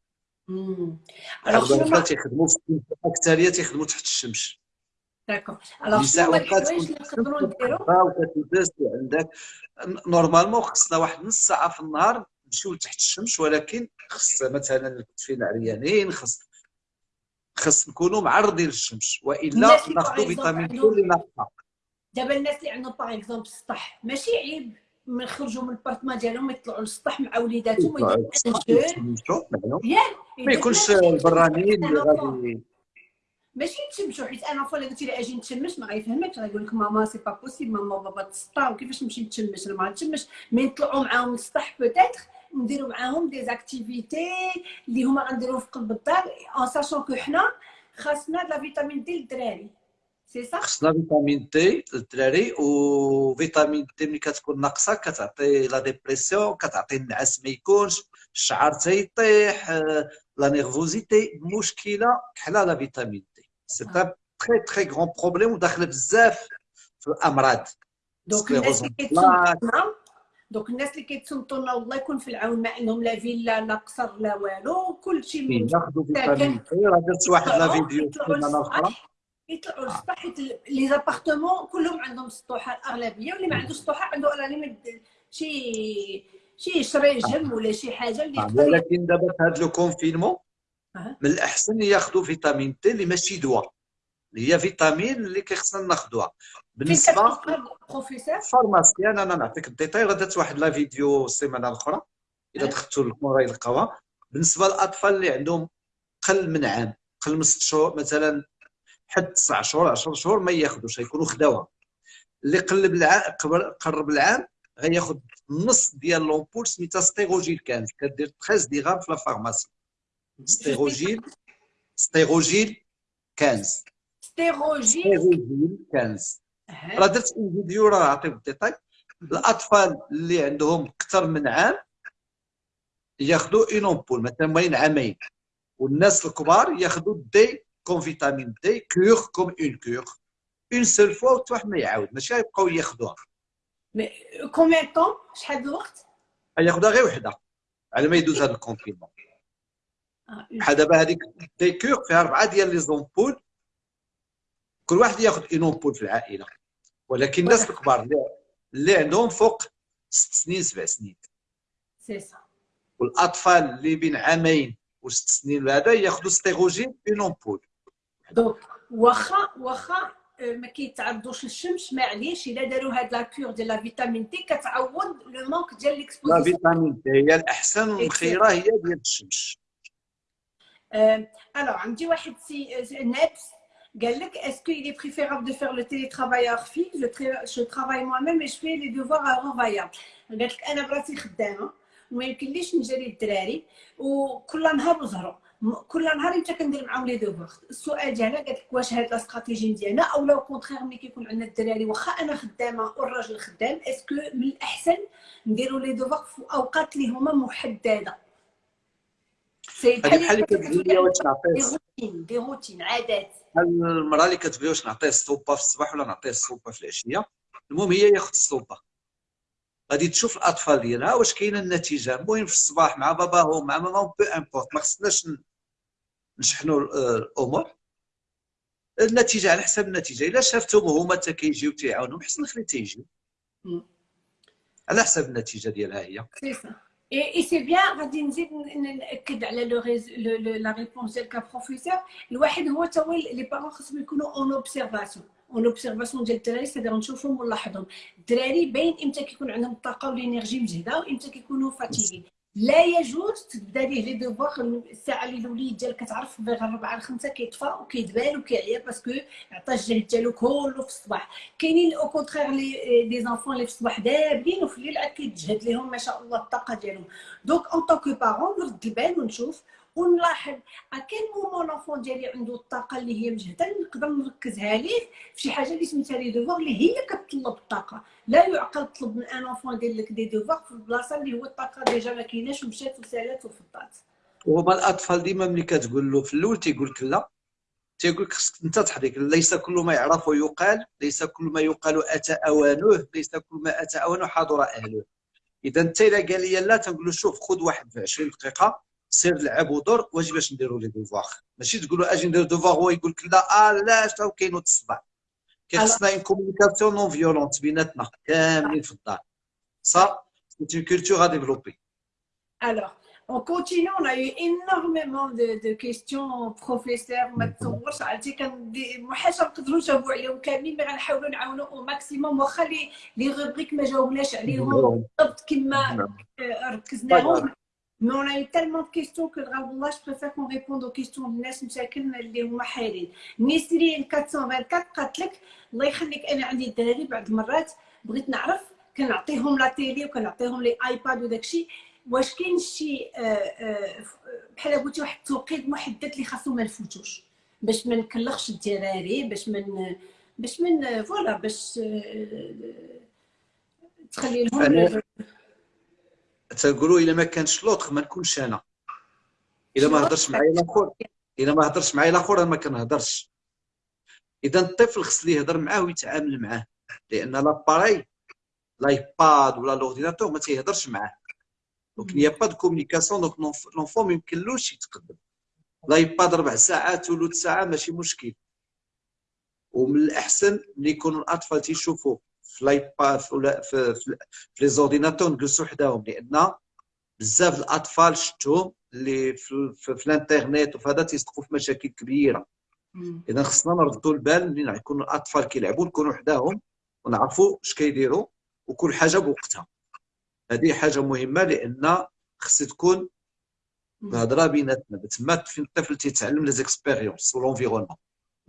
alors شنو تيخدموا الاكثريه تيخدموا تحت الشمس. d'accord alors شنو الحوايج اللي نقدروا نديروا وكتلبس وعندك normalement خصنا واحد نص ساعة في النهار نمشيو تحت الشمس ولكن خص مثلا الكتفين عريانين خص خص نكونوا معرضين للشمس. وإلا ناخذوا فيتامين اللي ناقصة. دابا الناس اللي عندهم par exemple السطح ماشي عيب من يخرجوا من l'appartement ديالهم يطلعوا للسطح مع وليداتهم ما يكونش البرانيين اللي غادي ماشي نتشمشوا حيت une fois قلتي لي أجي نتشمش ما غيفهمكش. غيقول لك ماما c'est pas possible ماما بابا تسطا وكيفاش نمشي نتشمش؟ أنا ما نتشمش mais نطلعوا معاهم للسطح peut-être نديروا معاهم des activités اللي هما غنديروه في قلب الدار en sachant que حنا خاصنا la vitamine D للدراري. سي صح خصنا vitamine D للدراري و vitamine D ملي كتكون ناقصه كتعطي la dépression كتعطي النعاس ما يكونش الشعر تيطيح la nervosité مشكله كحله la vitamine D c'est un très très grand problème وداخله بزاف في الامراض donc الناس اللي كيتصنتنا donc الناس اللي كيتصنتوا لنا الله يكون في العون ما عندهم لا فيلا لا قصر لا والو كلشي ياخذوا vitamine D راه درت واحد la vidéo السيمانه الاخرى يطلعوا للسطح les appartements كلهم عندهم سطوحة الاغلبيه واللي ما عندوش سطوحة عنده limite شي شي شريجم ولا شي حاجة اللي آه، ولكن دابا في هذا le confinement من الأحسن ياخذوا vitamine D اللي ماشي دواء. اللي هي فيتامين اللي كيخصنا ناخذوها بالنسبة بروفيسور؟ pharmacien أنا نعطيك ال détail راه درت واحد la vidéo السيمانة الأخرى. اذا دخلتوا لكم راه يلقاوها. بالنسبة للأطفال اللي عندهم قل من عام قل من ست شهور مثلا حد 9 شهور 10 شهور ما ياخذوش غيكونوا خداوها اللي قلب العام قرب العام غياخذ نص ديال l'ampoule سميتها Stérogyl quinze. كدير 13 درهم في la pharmacie. Stérogyl Stérogyl 15 Stérogyl 15 راه درت فيديو راه عطيك ال détail. الأطفال اللي عندهم أكثر من عام ياخذوا une ampoule مثلا بين عامين. والناس الكبار ياخذوا D-Cure vitamine D-Cure comme une cure une seule fois وتروح ما يعاود ماشي يبقاو ياخذوها mais combien de temps شحال الوقت ياخذها غير وحده على ما يدوز هذا ال confinement بحال دابا هذيك D-Cure فيها اربعه ديال les ampoules كل واحد ياخذ une ampoule في العائله ولكن الناس الكبار اللي عندهم فوق ست سنين سبع سنين سي سا والاطفال اللي بين عامين وست سنين هذا ياخذوا Stérogyl une ampoule donc واخا واخا ما كيتعرضوش للشمس معليش الا داروا هاد la cure ديال la vitamine D كتعوض le manque ديال l'exposition لا vitamine D هي الاحسن والخيره هي ديال الشمس alors عندي واحد سي نابس قال لك est-ce que il est préférable de faire le télétravail à heure fixe je, je travaille moi-même et je fais les devoirs à قالت لك أنا براسي خدامه وما يمكنليش نجري الدراري وكل نهار وزهروا كل نهار انت كندير معاهم les devoirs السؤال ديالها قالت لك واش هاد la stratégie مزيانه ou le contraire ملي كيكون عندنا الدراري واخا أنا خدامة والراجل خدام est-ce que من الأحسن نديروا les devoirs في أوقات اللي هما محددة؟ c'est بحال اللي كتقول لي واش نعطيه des routines عادات. المرأة اللي كتقول واش نعطيه الصوبه في الصباح ولا نعطيه الصوبه في العشية؟ المهم هي ياخذ الصوبه غادي تشوف الأطفال ديالها واش كاينة النتيجة. المهم في الصباح مع باباهم مع ماماهم peu importe ما خصناش نشحنوا الأمور. النتيجة على حسب النتيجة. إلا شافتهم هما حتى كيجيو تيعاونهم حسن خلي تيجيو. على حسب النتيجة ديالها هي. et c'est bien غادي نزيد نأكد على le la réponse ديالك كبروفيسور الواحد هو تا هو les parents خصهم يكونوا en observation en observation ديال الدراري c'est-à-dire نشوفهم ونلاحظهم. الدراري باين إمتى كيكون عندهم الطاقة و l'énergie مجهدة وامتى كيكونوا fatigués لا يجوز تبدا ليه les devoirs الساعة اللي الوليد ديالك كتعرف بغير 4 ل 5 كيطفى وكيدبال وكيعيا parce que عطى الجهد ديالو كله في الصباح. كاينين au contraire les des enfants اللي في الصباح دابلين وفي الليل عاد كيتجهد لهم ما شاء الله الطاقة ديالهم. donc en tant que parents نرد البال ونشوف ونلاحظ à quel moment l'enfant ديالي عنده الطاقة اللي هي مجهده نقدر نركزها ليه في شي حاجة اللي سميتها les devoirs اللي هي كتطلب الطاقة. لا يعقل تطلب من un enfant يدير لك des devoirs في البلاصة اللي هو الطاقة déjà ما كايناش ومشات وسالات وفضات هما الأطفال ديما ملي كتقول له في الأول تيقول لك لا. تيقول لك خصك انت تحرك ليس كل ما يعرف يقال ليس كل ما يقال اتى اوانه ليس كل ما اتى اوانه حضر أهله. إذا أنت إلا قال لي لا تنقول له شوف خذ واحد في 20 دقيقة. سير لعب ودور واش باش نديروا les devoirs؟ ماشي تقولوا أجي ندير devoirs هو يقول لك لا آه لا شنو كاين الصباح. كيخصنا une communication non violente بيناتنا كاملين في الدار. ça c'est une culture à développer Alors, on continue, on a eu énormément de, de questions professeur ما تصورش عرفتي كان ما حاش نقدروا نجاوبوا عليهم كاملين mais غنحاولوا نعاونوا au maximum واخا les les rubriques ما جاوبناش عليهم بالضبط كما ركزناهم A eu tellement de questions que là, je préfère qu'on réponde aux questions de الناس مساكن اللي هما حايرين. نسرين 424 قالت لك الله يخليك أنا عندي الدراري بعض المرات بغيت نعرف كنعطيهم la télé وكنعطيهم les iPad وداك الشيء واش كاين شي بحال قلتي واحد التوقيت محدد اللي خاصو ما نفوتوش باش ما نكلخش الدراري باش من باش من voilà باش تخلي لهم تقولوا إلا ما كانش l'autre ما نكونش أنا. إلا ما هضرش معايا الأخر. إلا ما هضرش معايا الأخر ما كنهضرش. إذا الطفل خص ليه يهضر معاه ويتعامل معاه. لأن l'appareil l'iPad ولا l'ordinateur ما تيهضرش معاه. donc n'y a pas de communication donc l'enfant ما يمكنلوش يتقدم l'iPad ربع ساعات ثلث ساعة ماشي مشكل. ومن الأحسن ملي يكونوا الأطفال تيشوفوا في l'iPad في, في, في les ordinateurs نجلسوا حداهم لأن بزاف الاطفال شفتهم اللي في, في, في الانترنت وفي هذا تيسقطوا في مشاكل كبيره اذا خصنا نردوا البال ملي يكونوا الاطفال كيلعبوا نكونوا حداهم ونعرفوا اش كيديروا وكل حاجة بوقتها هذه حاجة مهمه لأن خص تكون الهضره بيناتنا تما فين الطفل تيتعلم les expériences و l'environnement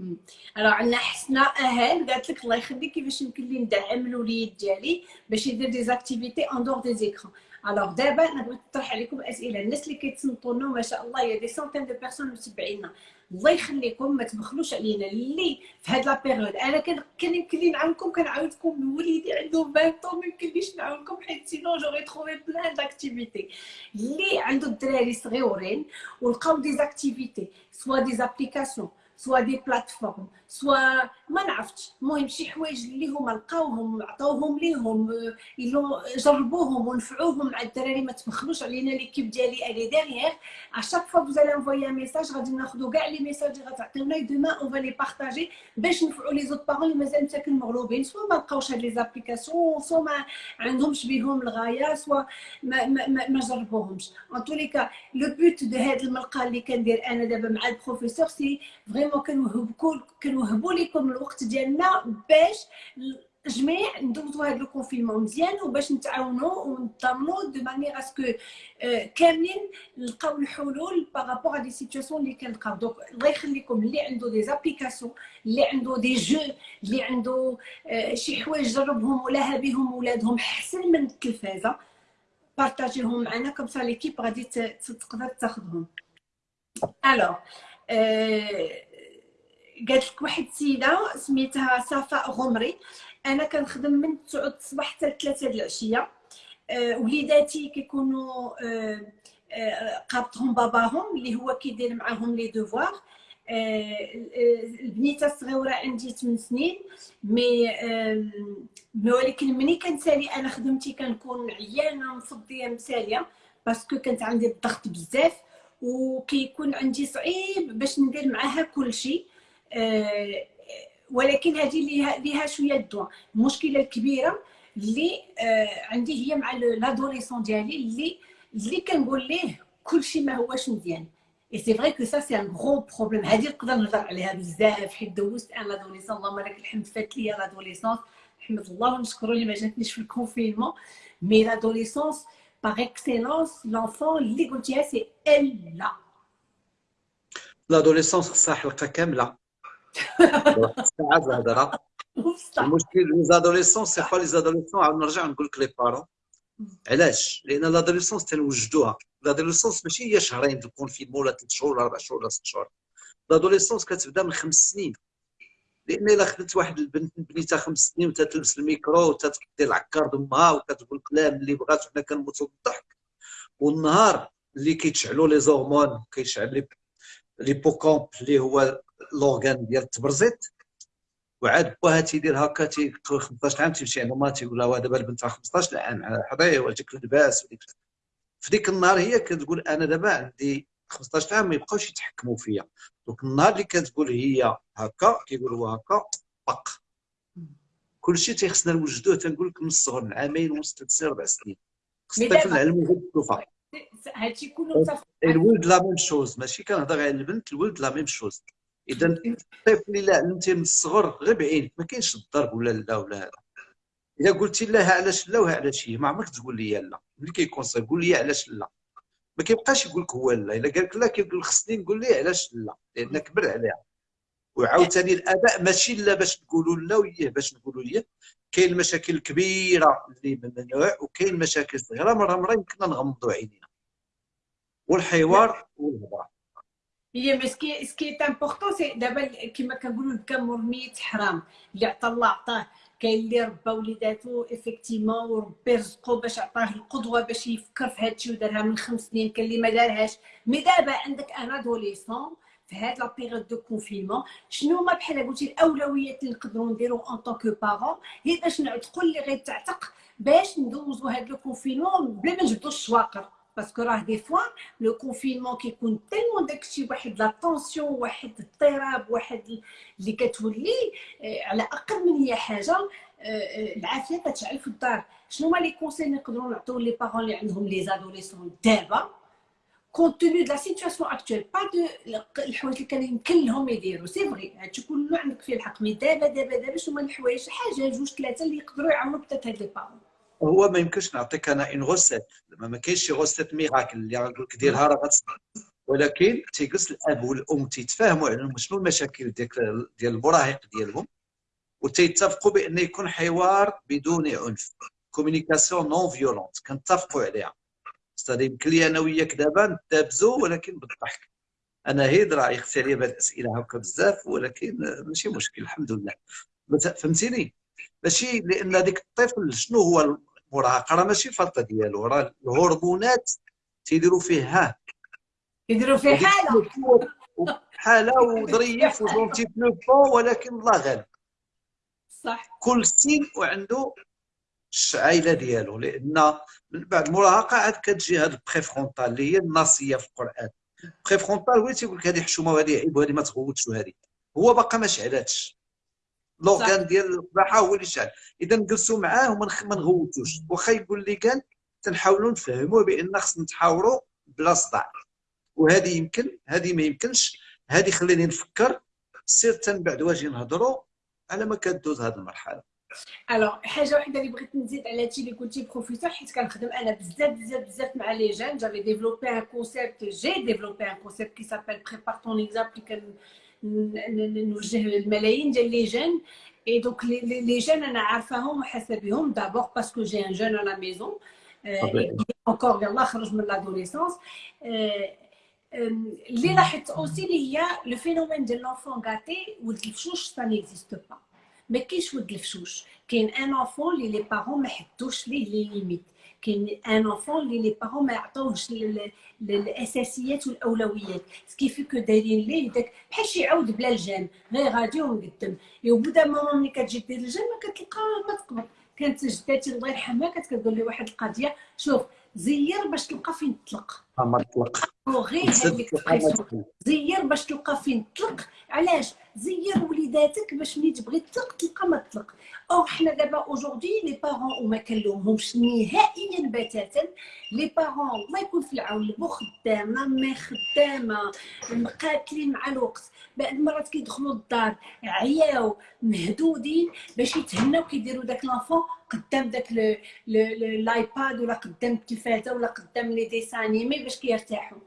ألو عندنا حسنه أهل قالت لك الله يخليك كيفاش يمكن لي ندعم الوليد ديالي باش يدير des activités en dehors des écrans alors دابا أنا بغيت نطرح عليكم أسئلة. الناس اللي كيتصنتوا لنا ما شاء الله y a des centaines de personnes متبعينا الله يخليكم ما تبخلوش علينا. اللي في هاد لا أنا كان كان يمكن لي نعاونكم كنعاودكم وليدي عنده 20 طون ما يمكنليش نعاونكم حيت sinon j'aurais trouvé plein d'activités اللي عنده الدراري صغيورين ولقاو des activités soit des applications soit des plateformes soit ما نعرفتش. المهم شي حوايج اللي هما لقاوهم عطاوهم ليهم جربوهم ونفعوهم مع الدراري ما تبخلوش علينا l'équipe ديالي elle est derrière à chaque fois vous envoyez un message غادي ناخذوا كاع les messages اللي غتعطيونا demain on va les partager باش نفعوا les autres parents اللي مازال مساكن مغلوبين. soit ما لقاوش هاد les applications soit ما عندهمش بهم الغاية soit ما, ما, ما, ما جربوهمش. en tous les cas le but de هاد الملتقى اللي كندير أنا دابا مع البروفيسور c'est vraiment كنوهبكم كنوهبوا لكم الوقت ديالنا باش جميع ندوزو هذا ال confinement مزيان وباش نتعاونوا ونضمنوا de manière à ce que كاملين نلقاو الحلول par rapport des situations اللي كنلقاو donc الله يخليكم اللي عنده des applications اللي عنده des jeux اللي عنده شي حوايج جربهم ولا بهم ولادهم أحسن من التلفازه بارطاجيهم معنا comme ça l'équipe غادي تقدر تاخذهم. Alors قالت لك واحد السيده سميتها صفاء غمري. أنا كنخدم من 9 الصباح حتى 3 العشية. أه وليداتي كيكونوا أه أه قابطهم باباهم اللي هو كيدير معاهم les devoirs. البنيتة الصغيرة عندي 8 سنين. mais ولكن ملي كنسالي أنا خدمتي كنكون عيانة مفضيه مسالية. parce que كانت عندي الضغط بزاف. وكيكون عندي صعيب باش ندير معاها كل شيء. آه، ولكن هذه ليها شوية الدواء المشكلة الكبيرة اللي آه، عندي هي مع l'adolescent ديالي اللي اللي كنقول ليه كلشي ما هوش مزيان. Et c'est vrai que ça c'est un gros problème هذه نقدر نهضر عليها بزاف. حيت دوزت un l'adolescent اللهم لك الحمد فات ليا l'adolescence نحمد الله ونشكرو اللي ما جاتنيش في ال confinement mais l'adolescence par excellence l'enfant اللي قلتيها c'est elle la l'adolescence خصها حلقة كاملة. الهضره المشكل les adolescents c'est pas les adolescents عاود نرجع نقول لك les parents علاش لأن لادوليسونس تنوجدوها لادوليسونس ماشي هي شهرين في الكونفينمون ولا ثلاث شهور ولا أربع شهور ولا ست شهور لادوليسونس كتبدا من خمس سنين لأن الا خدت واحد البنت بنيتها خمس سنين وتتلبس الميكرو وتدير العكار دمها وكتقول كلام اللي بغات وحنا كنموتوا بالضحك والنهار اللي كيتشعلوا لي زورمون كيشعل لي بوكومب اللي هو لورغان ديال التبرزيت وعاد باها تيدير هكا تي 15 عام تيمشي عند ما تيقول لها دابا البنت 15 عام حضيه وديك اللباس وديك في ديك النهار هي كتقول أنا دابا عندي 15 عام ما يبقاوش يتحكموا فيا. donc النهار اللي كتقول هي هكا كيقول هو هكا بق كلشي تيخصنا نوجدوه تنقول لك من الصغر من عامين ونص ثلاث سنين أربع سنين. خص الطفل العلم غير الطوفه هادشي كله الولد la même chose ماشي كنهضر على البنت الولد la même chose إذا الطفل الا علمتيه من الصغر غير بعينك ما كاينش الضرب ولا لا ولا هذا إذا قلتي لها علاش لا وها علاش هي؟ ما عمرك تقول لي لا. ملي كيكون صغير قول لي علاش لا. ما كيبقاش يقول لك هو لا. إلا قال لك لا كيقول خصني نقول ليه علاش لا؟ لأن كبر عليها. وعاوتاني الأباء ماشي لا باش نقولوا لا وياه باش نقولوا ليه كاين مشاكل كبيره اللي من النوع وكاين مشاكل صغيرة مرة مرة يمكننا نغمضوا عينينا. والحوار والهضرة. هي mais ce qui est important c'est دابا كما كنقولوا الكم مرميت حرام. اللي عطى الله عطاه. كاين اللي ربى وليداتو effectivement وربي رزقو باش عطاه القدوة باش يفكر في هادشي ودارها من خمس سنين. كاين اللي ما دارهاش. mais دابا عندك un adolescent في هاد la période de confinement شنو هما بحال قلتي الأولويات اللي نقدروا نديرو en tant que parents هي باش نعتقوا اللي غيتعتق باش ندوزو هاد le confinement بلا ما نجبدو الشواقر parce que راه des fois le confinement كيكون tellement داكشي واحد la tension واحد اضطراب واحد اللي كتولي على أقل من هي حاجة العافيه كتشعل في الدار شنو هما les conseils اللي نقدروا نعطيو les parents اللي عندهم les adolescents دابا compte tenu de la situation actuelle pas de الحوايج اللي كان يمكن لهم يديروا c'est vrai هادشي كله عندك فيه الحق mais دابا دابا دابا شنو هما الحوايج حاجة جوج ثلاثة اللي يقدروا يعاونوا بتات هاد لي بارون هو ما يمكنش نعطيك أنا une recette ما كاينش شي recette miracle اللي غنقول لك ديرها راه غتصدق ولكن تيجلس الأب والأم تيتفاهموا على شنو المشاكل ديال ديال المراهق ديالهم وتيتفقوا بأن يكون حوار بدون عنف communication non violente كنتفقوا عليها. أستاذ يمكن لي أنا وياك دابا نتابزوا ولكن بالضحك. أنا هيد راه يختي عليا بهاد الأسئلة هكا بزاف ولكن ماشي مشكل الحمد لله. فهمتيني؟ ماشي لأن ديك الطفل شنو هو المراهقه راه ماشي الفرطه ديالو راه الهرمونات تيديروا فيه ها يديروا فيه حالة. حاله وظريف وجونتي بلو ولكن الله غالب. صح. كل سين وعنده العائله ديالو لأن من بعد المراهقه عاد كتجي هاد البري فرونتال اللي هي الناصية في القرآن. بري فرونتال هو تيقول لك هذه حشومة وهذه عيب وهذه ما تغوتش وهذه هو باقا ما شعلاتش. لوغان ديال الصباحه هو اللي شعل إذا نجلسوا معاه وما نغوتوش. واخا يقول لي كان تنحاولوا نفهموه بأن خصنا نتحاوروا بلا صداع. وهذه يمكن هذه ما يمكنش. هذه خليني نفكر. سير من بعد واجي نهضروا على ما كدوز هذه المرحلة. alors حاجة وحده اللي بغيت نزيد على هادشي اللي قلتي بروفيسور حيت كنخدم أنا بزاف بزاف بزاف مع les jeunes j'avais développé un concept j'ai développé un concept qui s'appelle prépare ton exemple نوجه الملايين ديال les jeunes et donc les jeunes أنا عارفاهم وحاسه بهم d'abord parce que j'ai un jeune à la maison encore يلاه خرج من l'adolescence اللي لاحظت aussi اللي هي le phénomène ديال l'enfant gâté ولد الفشوش ça n'existe pas ما كاينش ولد الفشوش كاين un enfant اللي les parents ما حدوش ليه les limites un enfant اللي les parents ما عطاوهش الاساسيات والاولويات. ce qui fait que دايرين ليه داك بحال شي عود بلا الجان غير غادي ومقدم وبدا ماما ملي كتجي دير الجان ما كتلقى ما تقبض كانت جداتي الله يرحمها كانت كتقول لي واحد القضية شوف زير باش تلقى فين تطلق. ما تطلق هذيك زير باش تلقى فين تطلق علاش؟ زير وليداتك باش ملي تبغي تطلق تلقى ما تطلق أو حنا دابا اوجوردي لي بارون وما كنلومهمش نهائيا بتاتا. لي بارون الله يكون في العون البو خدامة ما خدامة مقاتلين مع الوقت. بعد المرات كيدخلوا الدار عياو مهدودين باش يتهناو كيديروا داك l'enfant قدام داك ال iPad ولا قدام التلفازه ولا قدام les dessins animés باش كيرتاحوا.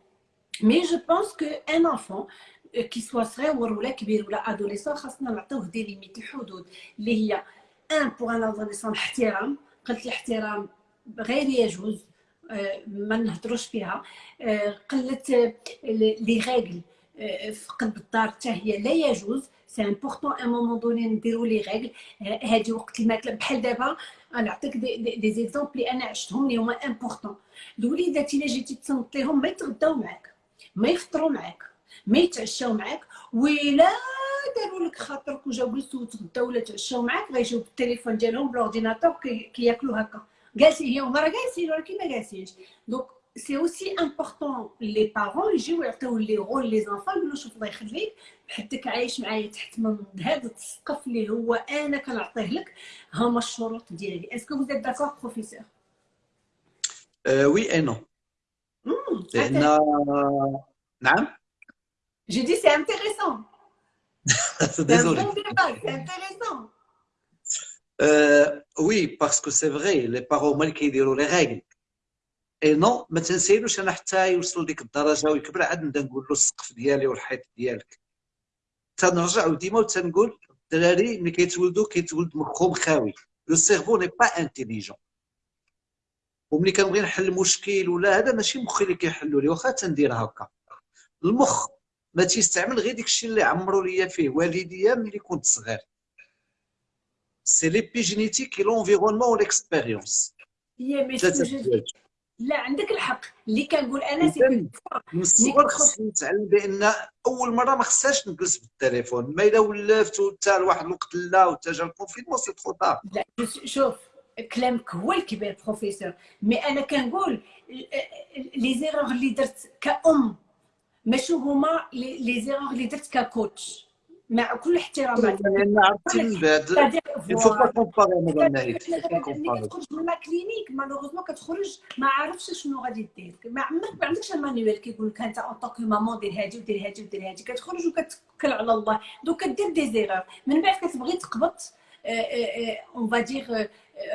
mais je pense que un enfant qu'il soit صغير ولا كبير ولا adolescent خاصنا نعطيوه des limites الحدود. اللي هي un pour un adolescent احترام قلت الاحترام غير يجوز ما نهضروش فيها. قله les règles في قلب الدار حتى هي لا يجوز. c'est important un moment donné نديرو les règles هادي وقت الماكلة. بحال دابا نعطيك des, des, des exemples اللي أنا عشتهم اللي هما importants الوليدات الا جيتي تصنت ليهم ما يتغداو معاك ما يفطروا معاك ما يتعشاو معاك ولا داروا لك خاطرك وجاو جلسوا وتغداو ولا تعشاو معاك غيجيو بالتليفون ديالهم بال ordinateur كياكلوا هكا جالسين هي هما راه جالسين ولكن ما جالسينش دونك c'est aussi important les parents يجيو يعطيو لي رول لي زانفون يقولوا شوف الله يخليك حدك عايش معايا تحت من هذا السقف اللي هو انا كنعطيه لك هما الشروط ديالي اسكو vous êtes d'accord professeur euh, oui et non لان نعم j'ai dit c'est intéressant désolé c'est intéressant euh, oui parce que c'est vrai les parents هما اللي كيديروا لي ريغل اي نو ما تنسيلوش أنا حتى يوصل ديك الدرجة ويكبر عاد نبدأ نقول له السقف ديالي والحيط ديالك. تنرجع ديما وتنقول الدراري ملي كيتولدوا كيتولد مخهم خاوي. لو سيرفو ني با انتيليجون وملي كنبغي نحل مشكل ولا هذا ماشي مخي اللي كيحلو لي واخا تندير هكا. المخ ما تيستعمل غير ديك الشيء اللي عمرو ليا فيه والديا ملي كنت صغير. c'est l'épigénétique l'environnement و l'expérience لا عندك الحق. اللي كنقول أنا سي من الصغر خصني نتعلم بأن أول مرة ما خصهاش نجلس بالتليفون. ما إلا ولفت حتى لواحد الوقت لا وتا جا ال confinement c'est trop لا شوف كلامك هو الكبير professeur mais أنا كنقول les erreurs اللي درت كأم ماشي هما les erreurs اللي درت ك coach مع كل احترامات لأن عرفتي من بعد. il faut pas comparer مدام ملي كتخرج من la clinique malheureusement كتخرج ما عارفش شنو غادي دير. ما عمرك ما عندكش ال manuel كيقول لك أنت en tant que maman دير هادي ودير هادي ودير هادي. كتخرج وكتكل على الله. donc كدير des erreurs من بعد كتبغي تقبط on va dire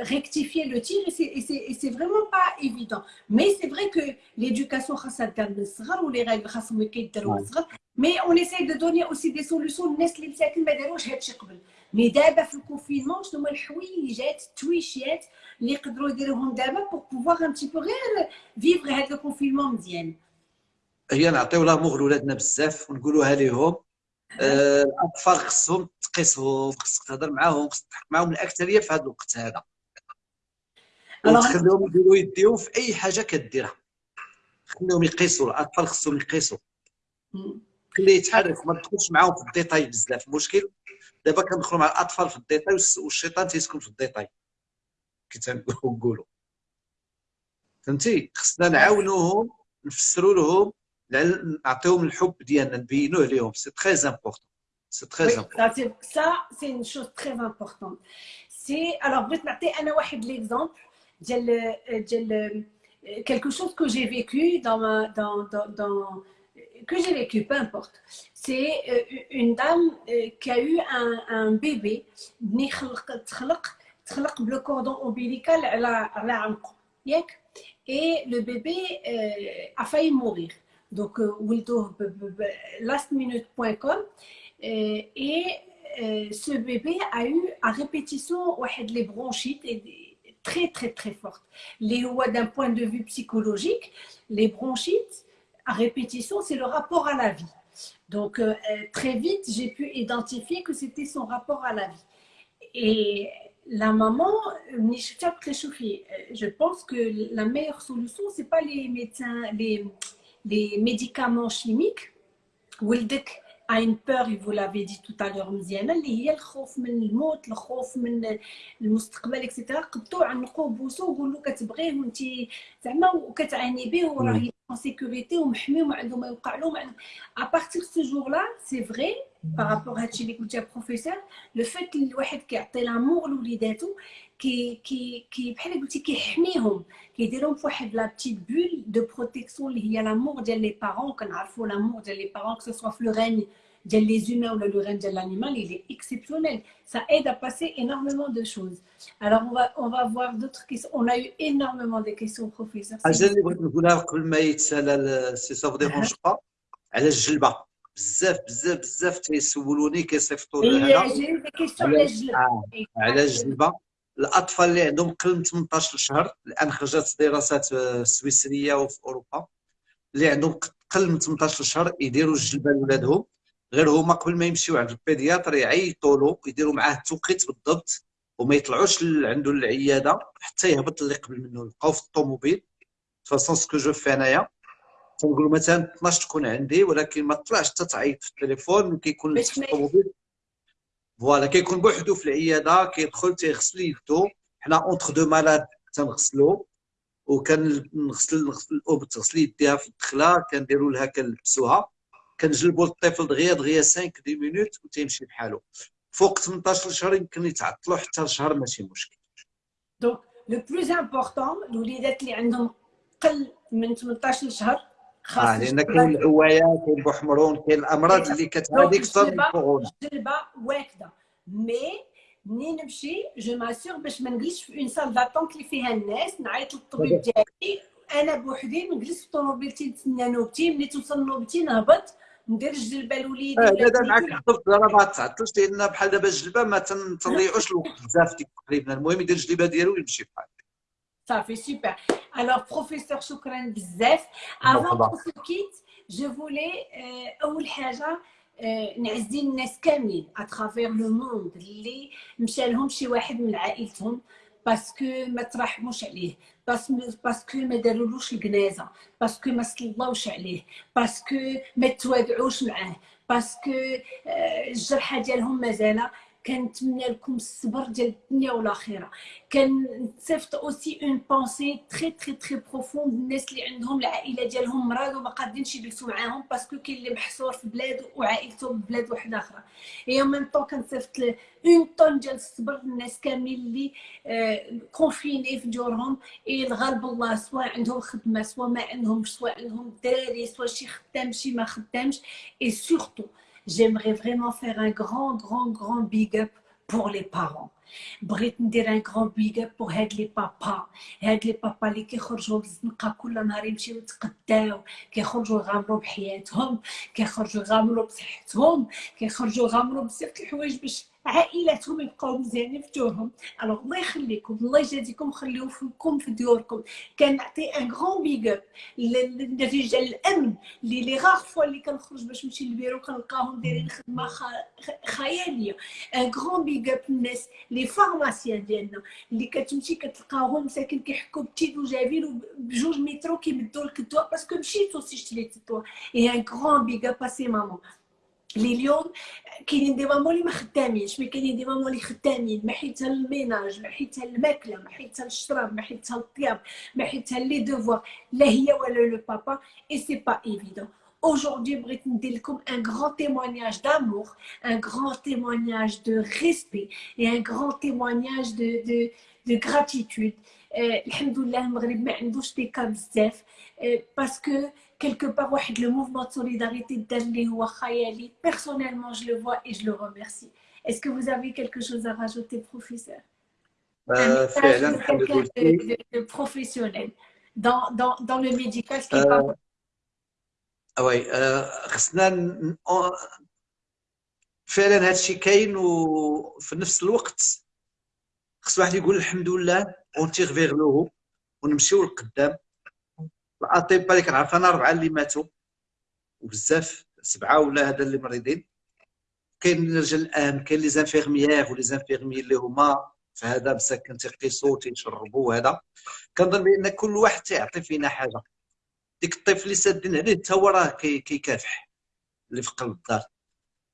rectifier le tir et c'est vraiment pas évident. Mais c'est vrai que l'éducation خاصها دار من الصغر و les règles خاصهم كيداروا من الصغر mais on essaye de donner aussi des solutions للناس اللي مساكن ما داروش هادشي قبل mais دابا في ال confinement شنو هما الحويجات التويشيات اللي يقدروا يديروهم دابا pour pouvoir un petit peu غير vivre هاد ال confinement مزيان هي نعطيو l'amour لولادنا بزاف ونقولوها ليهم آه، الاطفال خصهم تقيسهم خصك تهضر معاهم خصك تضحك معاهم الاكثريه في هذا الوقت هذا وتخليهم يديروا يديهم في أي حاجة كديرها. خليهم يقيسوا الاطفال خصهم يقيسوا. خليه يتحرك ما تدخلش معاهم في les détails بزاف. المشكل دابا كندخلوا مع الأطفال في les détails والشيطان تيسكن في les détails. كي تنقولوا فهمتي؟ خصنا نعاونوهم نفسروا لهم نعطيهم الحب ديالنا نبينوه لهم c'est très important c'est très important ça c'est une chose très importante c'est alors بغيت نعطي أنا واحد l'exemple quelque chose que j'ai vécu dans dans dans, que j'ai vécu, peu importe. C'est euh, une dame euh, qui a eu un, un bébé, le cordon ombilical et le bébé euh, a failli mourir. Donc, lastminute.com et ce bébé a eu à répétition les bronchites très très très fortes. D'un point de vue psychologique, les bronchites à répétition, c'est le rapport à la vie. Donc, euh, très vite, j'ai pu identifier que c'était son rapport à la vie. Et la maman, je pense que la meilleure solution, ce n'est pas les médecins, les, les médicaments chimiques. A une peur, vous l'avez dit tout à l'heure مزيانه اللي هي الخوف من الموت الخوف من المستقبل et cetera قبطوا عنقوه بوسو وقولوا كتبغيه وانت زعما وكتعاني به وراه en sécurité ومحمي وما عنده ما يوقع له à partir de ce jour là c'est vrai par rapport à هادشي اللي قلتي professeur le fait الواحد كيعطي l'amour لوليداتو كي كي كي بحال قلتي كيحميهم كيديرهم في واحد la petite bulle de protection اللي هي l'amour ديال les parents كنعرفوا l'amour ديال les parents que ce soit في le règne ديال les humains ولا le règne ديال l'animal il est exceptionnel. Ça aide à passer énormément de choses. Alors on va on va voir d'autres questions. On a eu énormément de questions professeur. حاجة اللي بغيت نقولها قبل ما يتسالى si ça vous dérange pas على الجلبه بزاف بزاف بزاف تيسولوني كيصيفطوا لي هذا على الجلبه الأطفال اللي عندهم قل من 18 شهر الآن خرجت دراسات سويسرية وفي أوروبا اللي عندهم قل من 18 شهر يديروا الجلبة لولادهم. غير هما قبل ما يمشيو عند ال pédiatre يعيطوا له يديروا معاه التوقيت بالضبط وما يطلعوش عنده العيادة حتى يهبط اللي قبل منه يبقاو في الطوموبيل. façon ce que je fais انايا تنقول مثلا 12 تكون عندي ولكن ما تطلعش حتى تعيط في التليفون كيكون في الطوموبيل. voilà كيكون بوحدو في العياده كيدخل تيغسل يدو حنا entre deux malades تنغسلو وكان نغسل نغسل الام تغسل يديها في الدخله كنديروا لها كنلبسوها كنجلبوا للطفل دغيا دغيا 5 dix minutes وتيمشي بحالو فوق 18 شهر يمكن يتعطلوا حتى شهر ماشي مشكل donc le plus important الوليدات اللي عندهم قل من 18 شهر آه لأن كاين العوايا كاين بوحمرون كاين الأمراض اللي كتهادي أكثر من الكورونا الجلبه واكده mais منين نمشي je m'assure باش ما نجلسش في une salle d'attente اللي فيها الناس نعيط للطبيب ديالي أنا بوحدي نجلس في طوموبيلتي نتسنى نوبتي ملي توصل نوبتي نهبط ندير الجلبة لوليدي آه لا معاك. حضرت راه ما تعطلش لأن بحال دابا الجلبة ما تنضيعوش الوقت. بزاف ديك تقريبا. المهم يدير الجلبة ديالو ويمشي بحال. صافي super alors professeur شكرا بزاف avant de quitter je voulais أول حاجة نعزي الناس كاملين à travers le monde اللي مشى لهم شي واحد من عائلتهم parce que ما ترحموش عليه parce que ما دارولوش الجنازة parce que ما صلوش عليه parce que ما توادعوش معاه parce que الجرحى ديالهم مازال كنتمنى لكم الصبر ديال الدنيا والآخرة. كنصيفط aussi une pensée très très très profonde الناس اللي عندهم العائلة ديالهم مرض وما قادينش يجلسوا معاهم parce que كاين اللي محصور في بلاد وعائلته في بلاد واحدة أخرى. اي ميم طون كنصيفط une tonne ديال الصبر للناس كاملين اللي confinés في ديورهم اي الغالب الله سواء عندهم خدمة سواء ما عندهمش سواء عندهم دراري سواء شي خدام شي ما خدامش. et surtout j'aimerais vraiment faire un grand, grand, grand big up pour les parents. بغيت ندير un grand big up pour هاد les papas هاد les papas اللي كيخرجوا بالزنقه كل نهار يمشيو يتقداو كيخرجوا يغامروا بحياتهم كيخرجوا يغامروا بصحتهم كيخرجوا يغامروا بزاف الحوايج باش عائلاتهم يبقاو مزيانين في دورهم alors الله يخليكم الله يجازيكم خليو فيكم في ديوركم. كنعطي un grand big up للرجال الأمن اللي لي غاغ فوا اللي كنخرج باش نمشي للبيرو كنلقاهم دايرين خدمة خيالية. un grand big up الناس les pharmaciens ديالنا اللي كتمشي كتلقاهم مساكن كيحكوا بتيدو جايبين بجوج مترو كيمدوا لك الدواء parce que مشيتو سي شريتي الدواء et un grand big up ces mamans اللي اليوم كاينين des mamans اللي ما خدامينش mais كاينين des mamans اللي خدامين ما حيتها ال ménage ما حيتها الماكلة ما حيتها الشراب ما حيتها الطياب ما حيتها les devoirs لا هي ولا le papa et c'est pas évident Aujourd'hui, بغيت ندير لكم un grand témoignage d'amour, un grand témoignage de respect et un grand témoignage de, de, de gratitude. الحمد لله المغرب ما عندوش دي كا بزاف باسكو quelque part واحد le mouvement de solidarité دار اللي هو خيالي personnellement je le vois et je le remercie est-ce que vous avez quelque chose à rajouter professeur euh, فعلا الحمد لله professionnel dans dans dans le médical ce qui est pas وي آه، خصنا فعلا هذا الشيء كاين وفي نفس الوقت خص واحد يقول الحمد لله اونتيغ فيغ لو ونمشيو للقدام الاطباء اللي كنعرف أنا اربعه اللي ماتوا وبزاف سبعة ولا هذا اللي مريضين. كاين رجال الامن كاين les infirmières و les infirmiers اللي هما في هذا مساكن تيقيسوا تيشربوا كنظن بأن كل واحد تيعطي فينا حاجة. ديك الطفل اللي سادين عليه حتى هو راه كيكافح اللي في قلب الدار.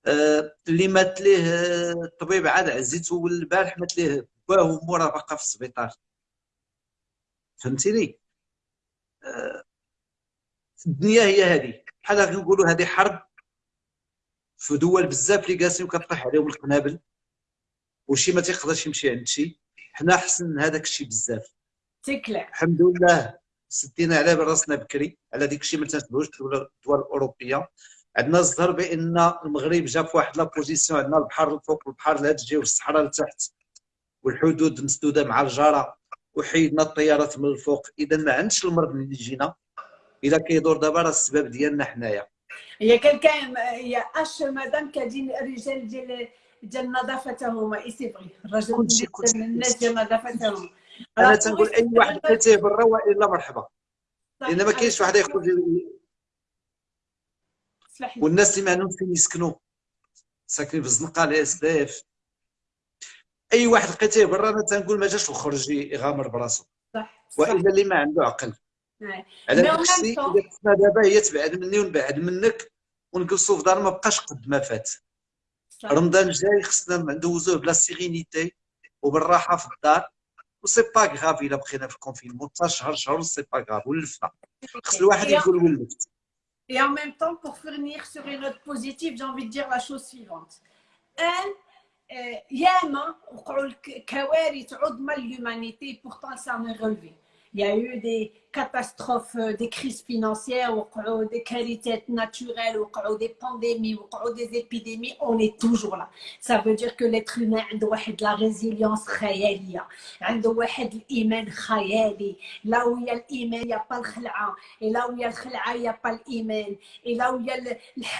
آه اللي مات ليه الطبيب عاد عزيتو البارح مات ليه باه ومو باقا في السبيطار. فهمتيني؟ آه الدنيا هي هذه. بحال كنقولوا هذه حرب في دول بزاف اللي جالسين كطيح عليهم القنابل. وشي ما تيقدرش يمشي عند شي. حنا حسن هذاك الشيء بزاف. تكلا الحمد لله سدينا على راسنا بكري على ديك الشيء ما تنسبوش الدول الأوروبية. عندنا الظهر بأن المغرب جا في واحد لابوزيسيون عندنا البحر الفوق البحر الهادجي والصحراء لتحت والحدود مسدودة مع الجاره وحيدنا الطيارات من الفوق. إذا ما عندش المرض اللي يجينا إذا كيدور دابا راه السبب ديالنا حنايا. هي كان كان يا أش مادام كاين الرجال ديال ديال النظافة هما؟ et c'est vrai الرجل الناس ديال النظافة هما. أنا تنقول أي واحد لقيتيه برا والا مرحبا. لأن ما كاينش واحد يخرج والناس اللي ما عندهمش فين يسكنوا؟ ساكنين في الزنقة ال SDF أي واحد لقيتيه برا أنا تنقول ما جاش وخرج يغامر براسو. صح وإلا اللي ما عنده عقل. على نفسي إذا دابا هي تبعد مني ونبعد منك ونجلسوا في دار ما بقاش قد ما فات. رمضان جاي خصنا ندوزوه بلا sérénité وبالراحة في الدار. و c'est pas grave إلا بقينا في ال confinement حتى شهر شهر c'est pas grave ولفنا. خص الواحد يقول ولفت. Et en même temps, pour finir sur une note positive, j'ai envie de dire la chose suivante. Un, ياما وقعوا الكوارث عظمى l'humanité pourtant ça m'est relevé. Il y a eu des catastrophes, euh, des crises financières, des qualités naturelles, des pandémies, des épidémies, on est toujours là. Ça veut dire que l'être humain a de la résilience khayaliya, a l'iman khayali. Là où il y a l'iman, il n'y a pas le khala'a. Et là où il y a le khala'a, il n'y a pas l'iman. Et là où il y a le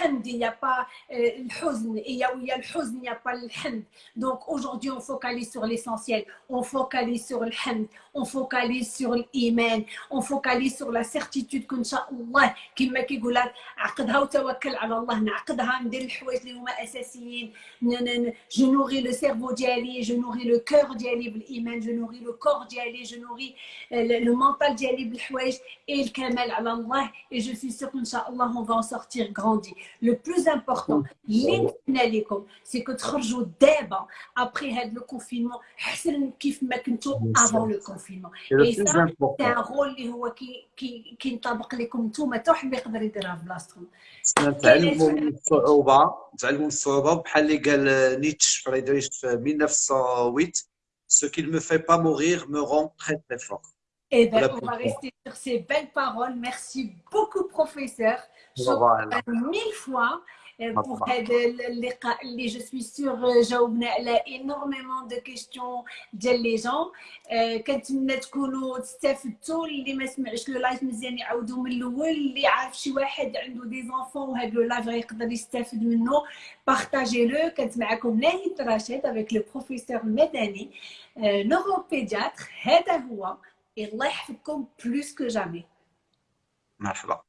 hamd, il n'y a pas le huzn. Et là où il y a le huzn, il n'y a pas le hamd. Donc aujourd'hui, on focalise sur l'essentiel. On focalise sur le hamd. On focalise sur l'iman. On focalise sur la certitude qu'en Allah كما كيقول لك عقدها وتوكل على الله نعقدها ندير الحوايج اللي هما اساسيين جو نوري لو سيرفو ديالي جو نوري لو كور ديالي بالايمان جو نوري لو كور ديالي جو نوري le mental ديالي بالحوايج اي الكمال على الله اي جو سوي سيغ ان شاء الله on va sortir grandis le plus important اللي نتمنى لكم c'est que تخرجوا دابا ابخي هذا le confinement احسن كيف ما كنتو افون لو كونفينمون اي سا سي ان رول اللي هو كي كي كينطبق لكم نتوما حتى واحد ما يقدر يديرها في بلاصتكم نتعلموا من الصعوبه نتعلموا من الصعوبه بحال اللي قال نيتش فريدريش في 1908 ce qui ne me fait pas mourir me rend très très fort Eh bien, on va rester sur ces belles paroles. Merci beaucoup, professeur. Je vous mille fois. Pour هذا اللقاء اللي je suis sûre جاوبنا على énormément de questions ديال les gens كنتمنى تكونوا تستافدتوا اللي ما سمعش le live مزيان يعاودوا من الأول اللي عارف شي واحد عنده des enfants وهذا le live يقدر يستافد منه partagez-le كانت معكم ناهد رشيد avec le professeur المدني neuropédiatre هذا هو الله يحفظكم plus que jamais مرحبا